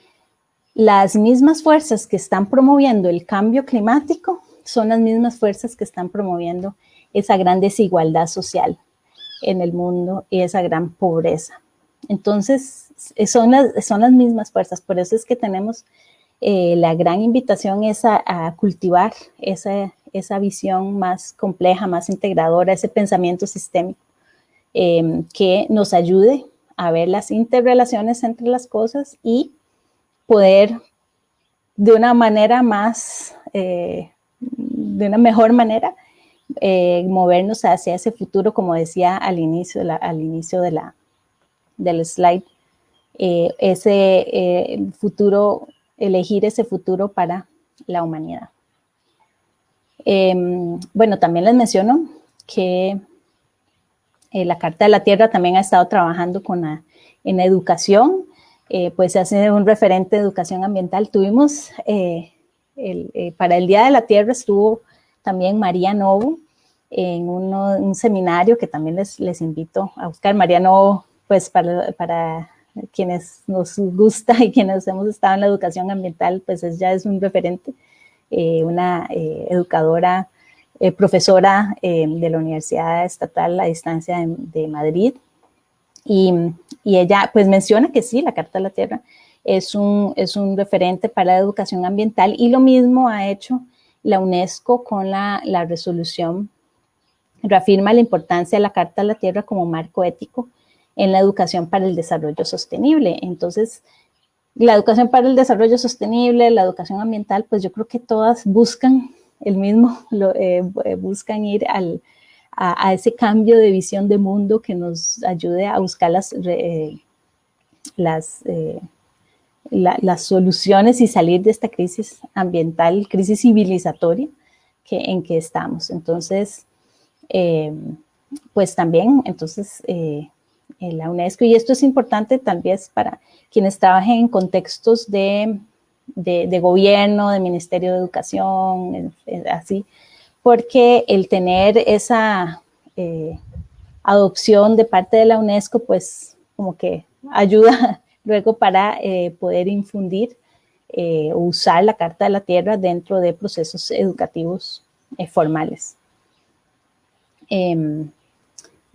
las mismas fuerzas que están promoviendo el cambio climático son las mismas fuerzas que están promoviendo esa gran desigualdad social en el mundo y esa gran pobreza. Entonces, son las, son las mismas fuerzas, por eso es que tenemos eh, la gran invitación es a cultivar esa, esa, visión más compleja, más integradora, ese pensamiento sistémico eh, que nos ayude a ver las interrelaciones entre las cosas y poder de una manera más, eh, de una mejor manera, eh, movernos hacia ese futuro, como decía al inicio, al inicio de la, del slide, eh, ese futuro, elegir ese futuro para la humanidad. Em, bueno, también les menciono que eh, la Carta de la Tierra también ha estado trabajando con en educación, eh, pues se hace un referente de educación ambiental. Tuvimos, el, para el Día de la Tierra estuvo también María Novo en un seminario que también les, les invito a buscar. María Novo, pues para, para quienes nos gusta y quienes hemos estado en la educación ambiental, pues es, ya es un referente, eh, una eh, educadora, eh, profesora eh, de la Universidad Estatal a Distancia de, de Madrid. Y, y, ella pues menciona que sí, la Carta de la Tierra es un, es un referente para la educación ambiental y lo mismo ha hecho la UNESCO con la, la resolución, reafirma la importancia de la Carta de la Tierra como marco ético en la educación para el desarrollo sostenible. Entonces, la educación para el desarrollo sostenible, la educación ambiental, pues yo creo que todas buscan el mismo, (laughs) eh, eh, buscan ir al, a, ese cambio de visión de mundo que nos ayude a buscar las, eh, las, las soluciones y salir de esta crisis ambiental, crisis civilizatoria que, en que estamos. Entonces, pues también, entonces, la UNESCO, y esto es importante tal vez para quienes trabajen en contextos de, de, gobierno, de Ministerio de Educación, así, porque el tener esa eh, adopción de parte de la UNESCO, pues como que ayuda (laughs) luego para eh, poder infundir eh, usar la Carta de la Tierra dentro de procesos educativos formales.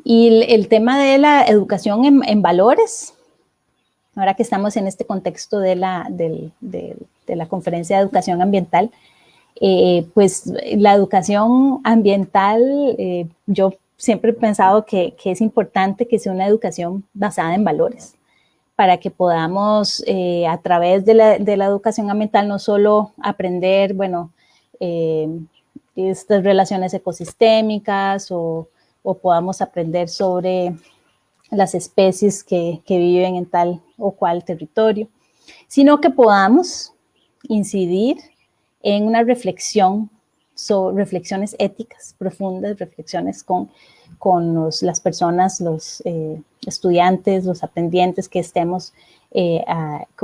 Y el, tema de la educación en, valores, ahora que estamos en este contexto de la, de, la conferencia de educación ambiental, eh, pues la educación ambiental, eh, yo siempre he pensado que, es importante que sea una educación basada en valores, para que podamos eh, a través de la, de la, educación ambiental no solo aprender, bueno, estas relaciones ecosistémicas o o podamos aprender sobre las especies que, viven en tal o cual territorio, sino que podamos incidir en una reflexión, sobre reflexiones éticas profundas, reflexiones con, con las personas, los eh, estudiantes, los aprendientes que estemos eh,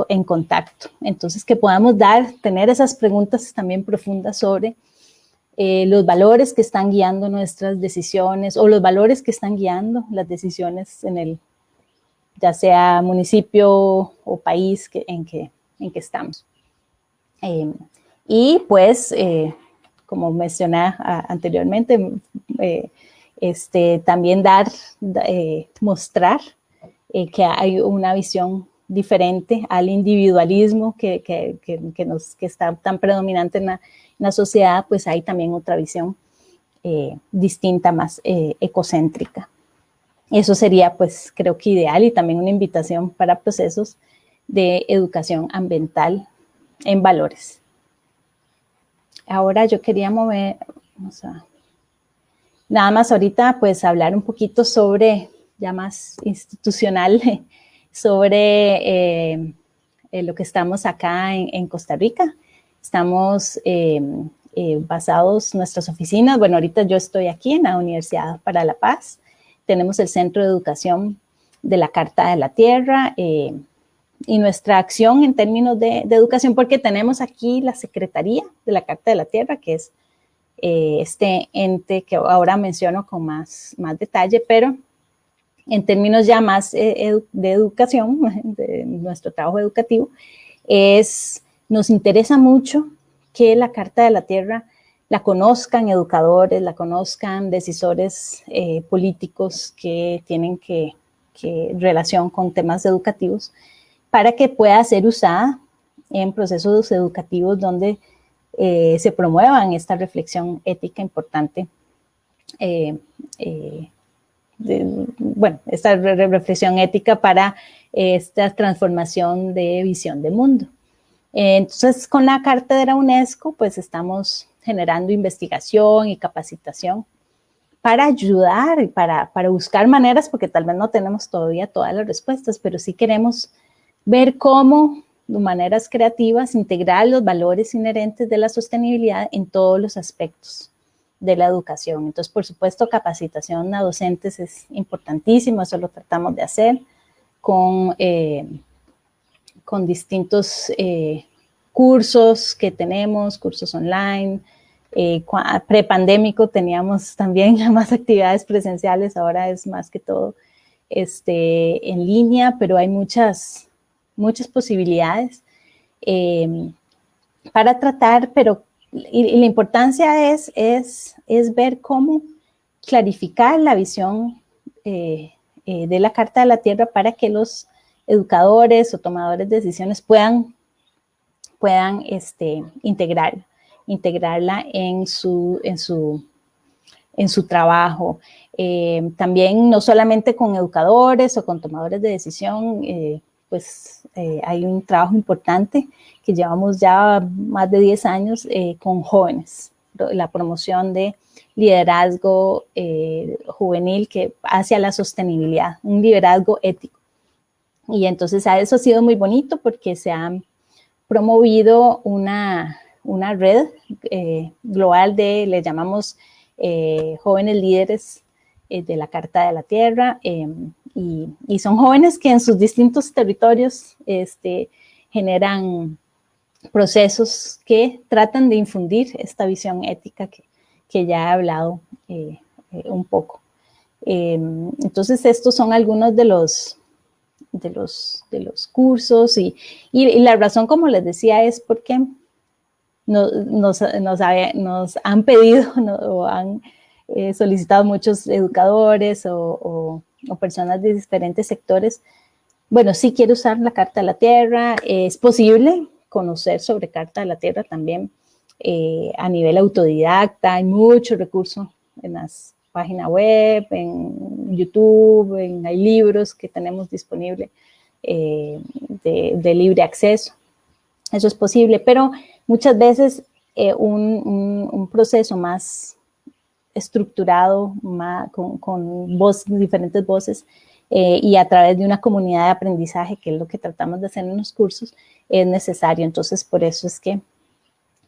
en contacto. Entonces, que podamos dar, tener esas preguntas también profundas sobre eh, los valores que están guiando nuestras decisiones o los valores que están guiando las decisiones en el, ya sea municipio o país que, en, que, en que estamos. Em, y pues, eh, como mencioné anteriormente, eh, este, también dar, mostrar que hay una visión diferente al individualismo que, que, que, nos, que está tan predominante en la, la sociedad, pues hay también otra visión eh, distinta, más eh, ecocéntrica. Eso sería, pues, creo que ideal y también una invitación para procesos de educación ambiental en valores. Ahora yo quería mover, vamos a, nada más ahorita, pues, hablar un poquito sobre, ya más institucional, (laughs) sobre eh, lo que estamos acá en Costa Rica. Estamos eh, eh, basados nuestras oficinas. Bueno, ahorita yo estoy aquí en la Universidad para la Paz. Tenemos el Centro de Educación de la Carta de la Tierra eh, y nuestra acción en términos de, educación, porque tenemos aquí la Secretaría de la Carta de la Tierra, que es este ente que ahora menciono con más, más detalle, pero en términos ya más de educación, (laughs) de nuestro trabajo educativo, es nos interesa mucho que la Carta de la Tierra la conozcan educadores, la conozcan decisores eh, políticos que tienen que, relación con temas educativos, para que pueda ser usada en procesos educativos donde eh, se promuevan esta reflexión ética importante. Eh, bueno, esta reflexión ética para esta transformación de visión de mundo. Entonces, con la la UNESCO, pues estamos generando investigación y capacitación para ayudar y para, para buscar maneras, porque tal vez no tenemos todavía todas las respuestas, pero sí queremos ver cómo, de maneras creativas, integrar los valores inherentes de la sostenibilidad en todos los aspectos de la educación. Entonces, por supuesto, capacitación a docentes es importantísimo, eso lo tratamos de hacer con eh, con distintos eh, cursos que tenemos, cursos online. Eh, Prepandémico teníamos también (laughs) más actividades presenciales, ahora es más que todo este, en línea, pero hay muchas, muchas posibilidades em, para tratar, pero y, la importancia es, es, es, ver cómo clarificar la visión eh, eh, de la Carta de la Tierra para que los educadores o tomadores de decisiones puedan, puedan este, integrar, integrarla en su, en su en su trabajo. Eh, también no solamente con educadores o con tomadores de decisión, eh, pues eh, hay un trabajo importante que llevamos ya más de 10 años con jóvenes, la promoción de liderazgo juvenil que hacia la sostenibilidad, un liderazgo ético. Y entonces eso ha sido muy bonito porque se ha promovido una, una red global de, le llamamos jóvenes líderes eh, de la Carta de la Tierra em, y, son jóvenes que en sus distintos territorios este, generan procesos que tratan de infundir esta visión ética que, que ya he hablado eh, eh, un poco. Em, entonces estos son algunos de los, de los, de los cursos y, y, la razón, como les decía, es porque nos, nos, nos, han pedido (laughs) o han He solicitado muchos educadores o, personas de diferentes sectores. Bueno, sí quiero usar la Carta de la Tierra, es posible conocer sobre Carta de la Tierra también eh, a nivel autodidacta, hay muchos recursos en las páginas web, en YouTube, hay libros que tenemos disponibles eh, de, libre acceso. Eso es posible, pero muchas veces eh, un, proceso más estructurado con, diferentes voces eh, y a través de una comunidad de aprendizaje, que es lo que tratamos de hacer en los cursos, es necesario. Entonces, por eso es que,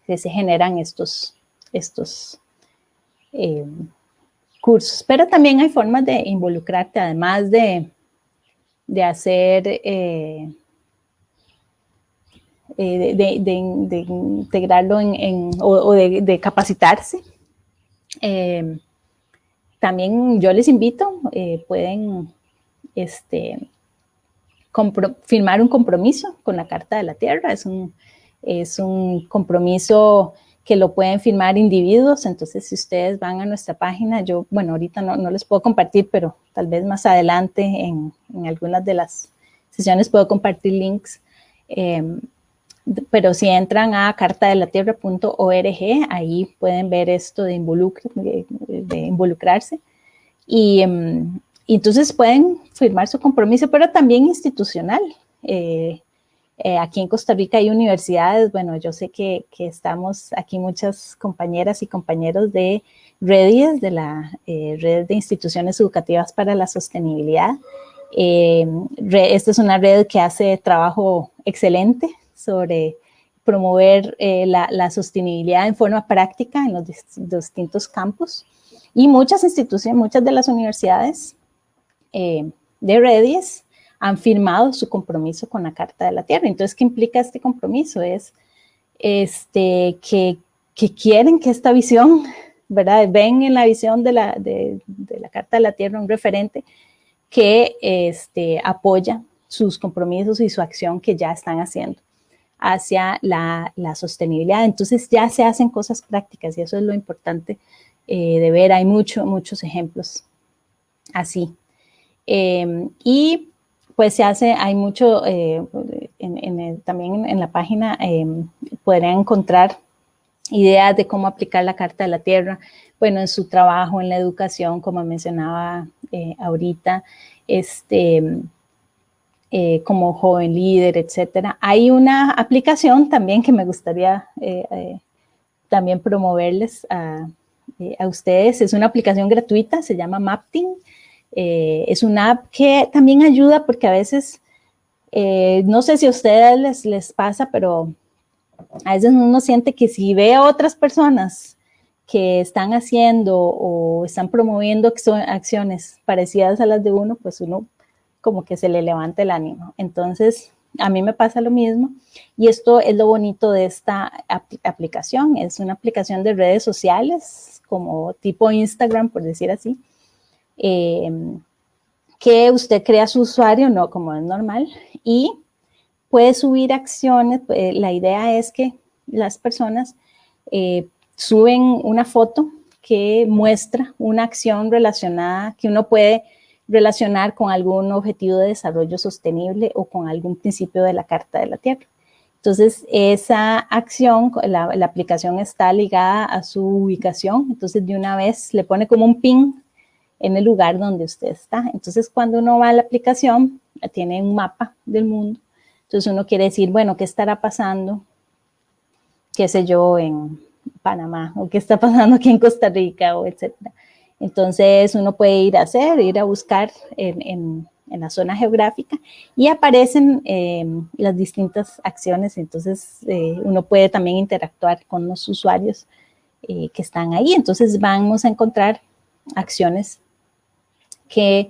se generan estos, estos eh, cursos. Pero también hay formas de involucrarte, además de, de hacer... Eh, de, integrarlo en, o, de, capacitarse eh, también yo les invito, eh, pueden este, firmar un compromiso con la Carta de la Tierra. Es un, es un compromiso que lo pueden firmar individuos, entonces si ustedes van a nuestra página, yo, bueno, ahorita no, no les puedo compartir, pero tal vez más adelante en, en algunas de las sesiones puedo compartir links. Eh, pero si entran a cartadelatierra.org, ahí pueden ver esto de, de, involucrarse. Em, y, entonces pueden firmar su compromiso, pero también institucional. Eh, eh, aquí en Costa Rica hay universidades, bueno, yo sé que, estamos aquí muchas compañeras y compañeros de redes, de la eh, red de instituciones educativas para la sostenibilidad. esta es una red que hace trabajo excelente sobre promover eh, la, sostenibilidad en forma práctica en los distintos campos. Y muchas instituciones, muchas de las universidades eh, de Redis han firmado su compromiso con la Carta de la Tierra. Entonces, ¿qué implica este compromiso? Es este, que, quieren que esta visión, ¿verdad? Ven en la visión de la, de, la Carta de la Tierra un referente que este, apoya sus compromisos y su acción que ya están haciendo hacia la, sostenibilidad. Entonces ya se hacen cosas prácticas y eso es lo importante eh, de ver. Hay mucho, muchos ejemplos así. Em, y pues se hace, hay mucho, eh, también en la página em, podrían encontrar ideas de cómo aplicar la Carta de la Tierra, bueno, en su trabajo, en la educación, como mencionaba eh, ahorita, este, eh, como joven líder, etcétera. Hay una aplicación también que me gustaría eh, eh, también promoverles a, ustedes. Es una aplicación gratuita, se llama Mapting. Es una app que también ayuda porque a veces, no sé si a ustedes les, les pasa, pero a veces uno siente que si ve a otras personas que están haciendo o están promoviendo acciones parecidas a las de uno, pues uno como que se le levanta el ánimo. Entonces, a mí me pasa lo mismo y esto es lo bonito de esta aplicación. Es una aplicación de redes sociales como tipo Instagram, por decir así, em, que usted crea su usuario, no como es normal, y puede subir acciones. Eh, la idea es que las personas eh, suben una foto que muestra una acción relacionada que uno puede relacionar con algún objetivo de desarrollo sostenible o con algún principio de la Carta de la Tierra. Entonces, esa acción, la, la, aplicación está ligada a su ubicación, entonces de una vez le pone como un pin en el lugar donde usted está. Entonces, cuando uno va a la aplicación, tiene un mapa del mundo, entonces uno quiere decir, bueno, ¿qué estará pasando? qué sé yo, en Panamá, o qué está pasando aquí en Costa Rica, o etcétera. Entonces, uno puede ir a hacer, ir a buscar en, en en la zona geográfica y aparecen eh, las distintas acciones, entonces eh, uno puede también interactuar con los usuarios eh, que están ahí, entonces vamos a encontrar acciones que,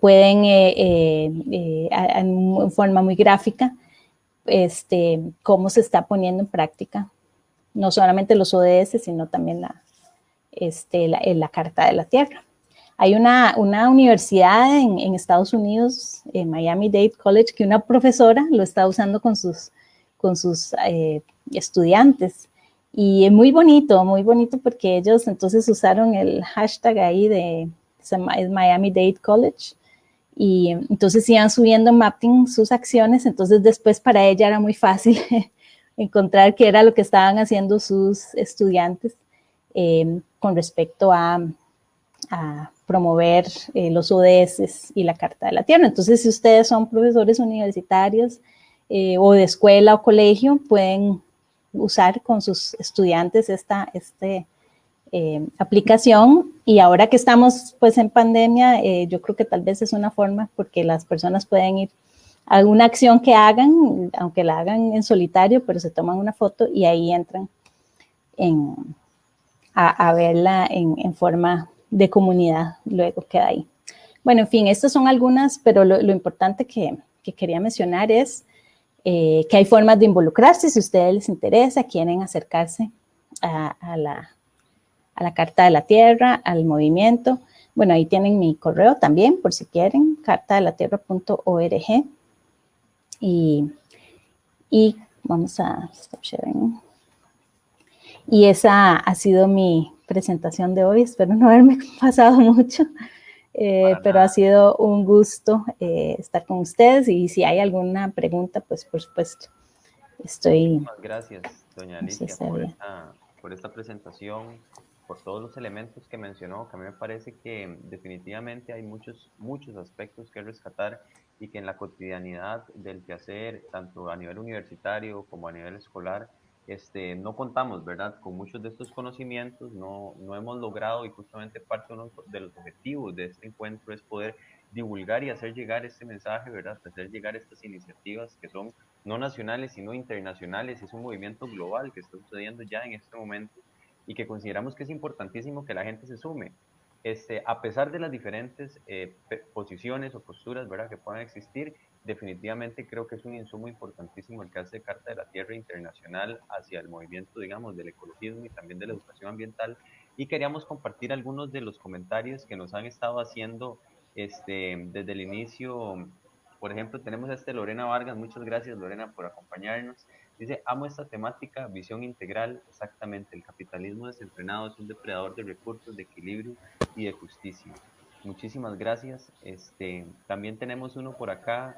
pueden en forma muy gráfica este, cómo se está poniendo en práctica no solamente los ODS, sino también la, este, la, la Carta de la Tierra. Hay una, una universidad en, Estados Unidos, en Miami-Dade College, que una profesora lo está usando con sus, con sus eh, estudiantes. Y es muy bonito, muy bonito porque ellos entonces usaron el hashtag ahí de Miami-Dade College. Y entonces iban subiendo mapping sus acciones, entonces después para ella era muy fácil (laughs) encontrar qué era lo que estaban haciendo sus estudiantes eh, con respecto a, a promover eh, los ODS y la Carta de la Tierra. Entonces, si ustedes son profesores universitarios eh, o de escuela o colegio, pueden usar con sus estudiantes esta este, eh, aplicación. Y ahora que estamos pues en pandemia, eh, yo creo que tal vez es una forma porque las personas pueden ir a alguna acción que hagan, aunque la hagan en solitario, pero se toman una foto y ahí entran en, a, a verla en, en forma de comunidad luego queda ahí. Bueno, en fin, estas son algunas, pero lo, lo importante que, que, quería mencionar es eh, que hay formas de involucrarse, si a ustedes les interesa, quieren acercarse a, a, la, a la Carta de la Tierra, al movimiento. Bueno, ahí tienen mi correo también, por si quieren, cartadelatierra.org. Y, y vamos a stop sharing. Y esa ha sido mi, presentación de hoy. Espero no haberme (laughs) pasado mucho, eh, pero ha sido un gusto eh, estar con ustedes y si hay alguna pregunta, pues por supuesto, estoy... Muchas gracias, doña Alicia, por esta, por esta presentación, por todos los elementos que mencionó, que a mí me parece que definitivamente hay muchos, muchos aspectos que rescatar y que en la cotidianidad del quehacer, tanto a nivel universitario como a nivel escolar, este, no contamos, ¿verdad? Con muchos de estos conocimientos, no, no hemos logrado y justamente parte de los objetivos de este encuentro es poder divulgar y hacer llegar este mensaje, ¿verdad? Hacer llegar estas iniciativas que son no nacionales, sino internacionales. Es un movimiento global que está sucediendo ya en este momento y que consideramos que es importantísimo que la gente se sume. Este, a pesar de las diferentes eh, posiciones o posturas, ¿verdad? Que puedan existir, definitivamente creo que es un insumo importantísimo el que hace Carta de la Tierra Internacional hacia el movimiento, digamos, del ecologismo y también de la educación ambiental. Y queríamos compartir algunos de los comentarios que nos han estado haciendo este, desde el inicio. Por ejemplo, tenemos a este Lorena Vargas. Muchas gracias, Lorena, por acompañarnos. Dice, amo esta temática, visión integral, exactamente. El capitalismo desenfrenado es un depredador de recursos, de equilibrio y de justicia. Muchísimas gracias. Este, también tenemos uno por acá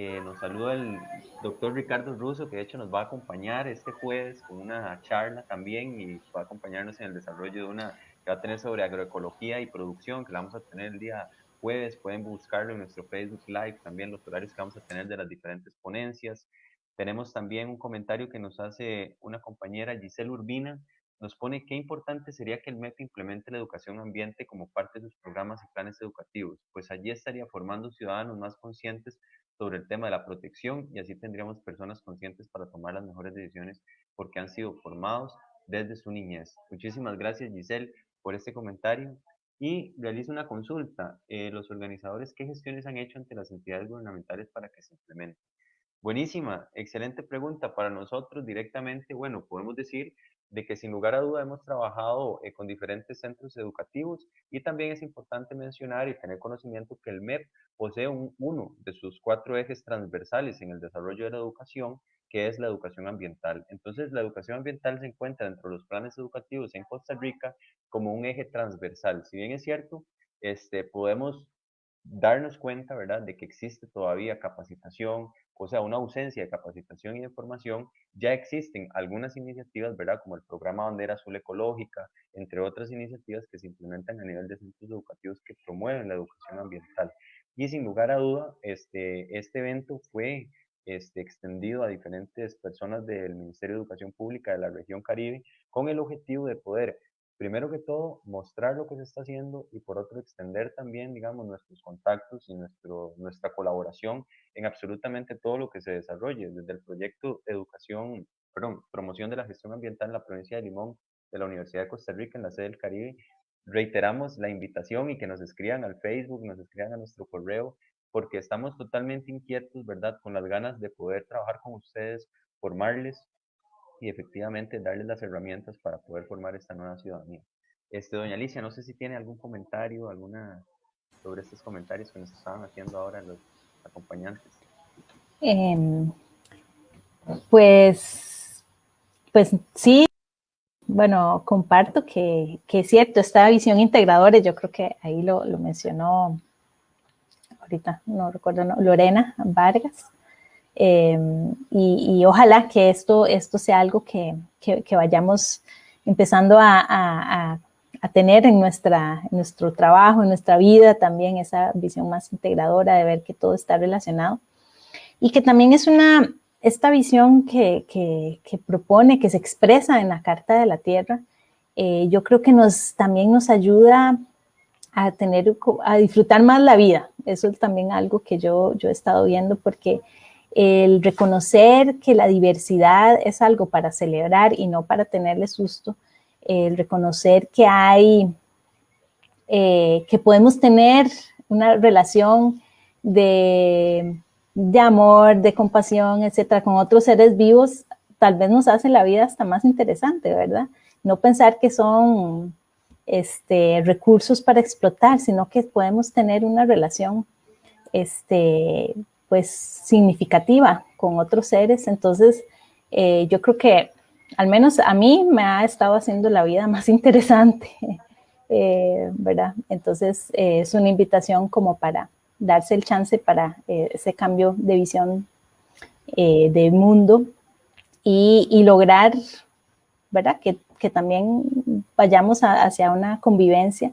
eh, nos saluda el doctor Ricardo Russo, que de hecho nos va a acompañar este jueves con una charla también y va a acompañarnos en el desarrollo de una que va a tener sobre agroecología y producción, que la vamos a tener el día jueves. Pueden buscarlo en nuestro Facebook Live, también los horarios que vamos a tener de las diferentes ponencias. Tenemos también un comentario que nos hace una compañera, Giselle Urbina, nos pone qué importante sería que el MEP implemente la educación ambiente como parte de sus programas y planes educativos, pues allí estaría formando ciudadanos más conscientes sobre el tema de la protección y así tendríamos personas conscientes para tomar las mejores decisiones porque han sido formados desde su niñez. Muchísimas gracias Giselle por este comentario y realizo una consulta. Eh, los organizadores, ¿qué gestiones han hecho ante las entidades gubernamentales para que se implemente? Buenísima, excelente pregunta para nosotros directamente. Bueno, podemos decir de que sin lugar a duda hemos trabajado eh, con diferentes centros educativos y también es importante mencionar y tener conocimiento que el MEP posee un, uno de sus cuatro ejes transversales en el desarrollo de la educación, que es la educación ambiental. Entonces, la educación ambiental se encuentra dentro de los planes educativos en Costa Rica como un eje transversal. Si bien es cierto, este, podemos darnos cuenta, ¿verdad?, de que existe todavía capacitación, o sea, una ausencia de capacitación y de formación, ya existen algunas iniciativas, ¿verdad? Como el programa Bandera Azul Ecológica, entre otras iniciativas que se implementan a nivel de centros educativos que promueven la educación ambiental. Y sin lugar a duda, este, este evento fue este, extendido a diferentes personas del Ministerio de Educación Pública de la región Caribe con el objetivo de poder primero que todo, mostrar lo que se está haciendo y por otro, extender también, digamos, nuestros contactos y nuestro, nuestra colaboración en absolutamente todo lo que se desarrolle, desde el proyecto Educación, perdón, Promoción de la Gestión Ambiental en la provincia de Limón de la Universidad de Costa Rica en la sede del Caribe. Reiteramos la invitación y que nos escriban al Facebook, nos escriban a nuestro correo, porque estamos totalmente inquietos, ¿verdad?, con las ganas de poder trabajar con ustedes, formarles y efectivamente darles las herramientas para poder formar esta nueva ciudadanía. Este, doña Alicia, no sé si tiene algún comentario, alguna sobre estos comentarios que nos estaban haciendo ahora los acompañantes. Em, pues, pues sí, bueno, comparto que, que, es cierto, esta visión integradora, yo creo que ahí lo, lo mencionó ahorita, no recuerdo, no, Lorena Vargas, Em, y, ojalá que esto, esto sea algo que, que, vayamos empezando a, a, a, tener en, nuestra, en nuestro trabajo, en nuestra vida también, esa visión más integradora de ver que todo está relacionado. Y que también es una, esta visión que, que propone, que se expresa en la Carta de la Tierra, eh, yo creo que nos, también nos ayuda a tener, a disfrutar más la vida. Eso es también algo que yo, yo he estado viendo porque el reconocer que la diversidad es algo para celebrar y no para tenerle susto, el reconocer que hay, eh, que podemos tener una relación de, de, amor, de compasión, etcétera, con otros seres vivos, tal vez nos hace la vida hasta más interesante, ¿verdad? No pensar que son este, recursos para explotar, sino que podemos tener una relación este, pues significativa con otros seres. Entonces, eh, yo creo que al menos a mí me ha estado haciendo la vida (laughs) más interesante, eh, ¿verdad? Entonces, eh, es una invitación como para darse el chance para ese cambio de visión del mundo y, lograr, ¿verdad? Que, que también vayamos hacia una convivencia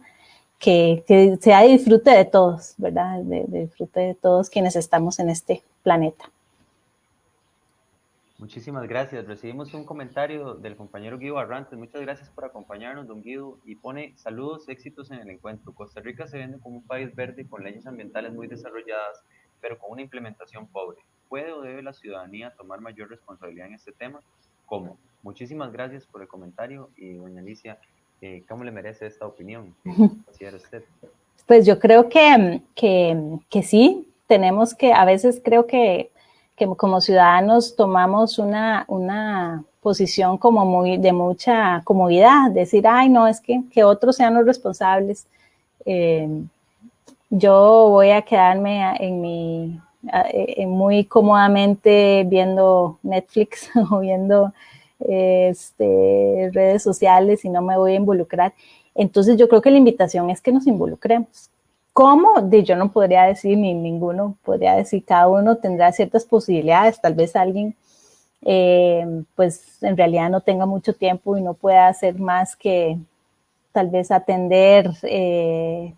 que, sea de disfrute de todos, ¿verdad? De, disfrute de todos quienes estamos en este planeta. Muchísimas gracias. Recibimos un comentario del compañero Guido Arrantes. Muchas gracias por acompañarnos, don Guido. Y pone, saludos, éxitos en el encuentro. Costa Rica se vende como un país verde con leyes ambientales muy desarrolladas, pero con una implementación pobre. ¿Puede o debe la ciudadanía tomar mayor responsabilidad en este tema? ¿Cómo? Muchísimas gracias por el comentario y doña Alicia, ¿Cómo le merece esta opinión? (laughs) usted? Pues yo creo que, que, que, sí, tenemos que, a veces creo que, que como ciudadanos tomamos una, una posición como muy de mucha comodidad, decir, ay, no, es que, que otros sean los responsables. Eh, yo voy a quedarme en mi, en muy cómodamente viendo Netflix (laughs) o viendo este, redes sociales y no me voy a involucrar. Entonces yo creo que la invitación es que nos involucremos. ¿Cómo? De yo no podría decir, ni ninguno podría decir, cada uno tendrá ciertas posibilidades, tal vez alguien eh, pues en realidad no tenga mucho tiempo y no pueda hacer más que tal vez atender eh,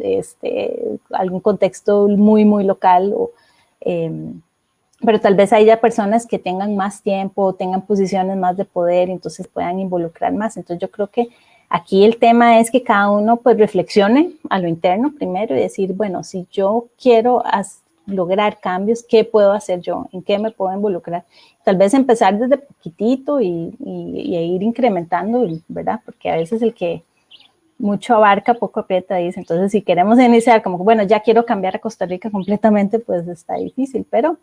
este, algún contexto muy, muy local o em, pero tal vez haya personas que tengan más tiempo, tengan posiciones más de poder, entonces puedan involucrar más. Entonces yo creo que aquí el tema es que cada uno pues reflexione a lo interno primero y decir, bueno, si yo quiero lograr cambios, ¿qué puedo hacer yo? ¿En qué me puedo involucrar? Tal vez empezar desde poquitito y, y, ir incrementando, ¿verdad? Porque a veces el que mucho abarca, poco aprieta, dice. Entonces, si queremos iniciar como, bueno, ya quiero cambiar a Costa Rica completamente, pues está difícil, pero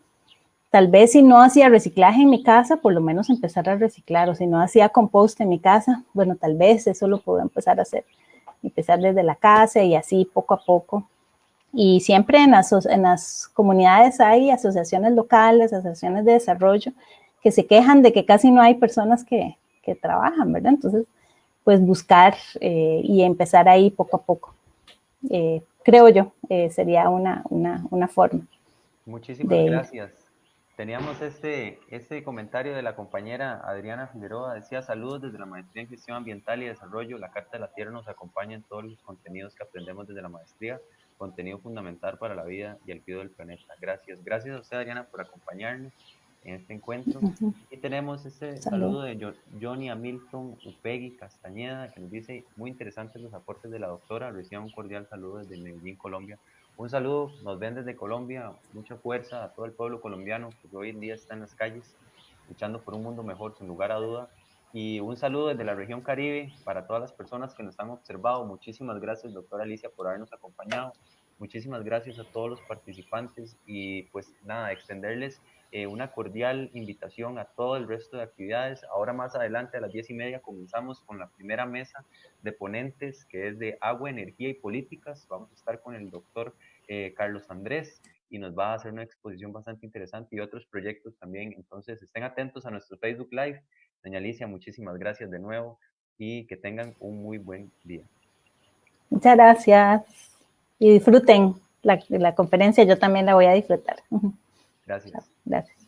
Tal vez si no hacía reciclaje en mi casa, por lo menos empezar a reciclar, o si no hacía compost en mi casa, bueno, tal vez eso lo puedo empezar a hacer, empezar desde la casa y así poco a poco. Y siempre en las, en las comunidades hay asociaciones locales, asociaciones de desarrollo, que se quejan de que casi no hay personas que, que trabajan, ¿verdad? Entonces, pues buscar eh, y empezar ahí poco a poco. Eh, creo yo, eh, sería una, una, una forma. Muchísimas gracias. Teníamos este, este comentario de la compañera Adriana Figueroa, decía saludos desde la Maestría en Gestión Ambiental y Desarrollo, la Carta de la Tierra nos acompaña en todos los contenidos que aprendemos desde la maestría, contenido fundamental para la vida y el cuidado del planeta. Gracias, gracias a usted Adriana por acompañarnos en este encuentro. Y tenemos este saludo de Johnny Hamilton Upegui Castañeda, que nos dice, muy interesantes los aportes de la doctora, reciba un cordial saludo desde Medellín, Colombia. Un saludo, nos ven desde Colombia, mucha fuerza a todo el pueblo colombiano que hoy en día está en las calles luchando por un mundo mejor, sin lugar a duda. Y un saludo desde la región Caribe para todas las personas que nos han observado. Muchísimas gracias, doctora Alicia, por habernos acompañado. Muchísimas gracias a todos los participantes y pues nada, extenderles eh, una cordial invitación a todo el resto de actividades. Ahora más adelante a las diez y media comenzamos con la primera mesa de ponentes que es de agua, energía y políticas. Vamos a estar con el doctor eh, Carlos Andrés y nos va a hacer una exposición bastante interesante y otros proyectos también. Entonces estén atentos a nuestro Facebook Live. Doña Alicia, muchísimas gracias de nuevo y que tengan un muy buen día. Muchas gracias y disfruten la, la conferencia, yo también la voy a disfrutar. (laughs) Gracias. Gracias.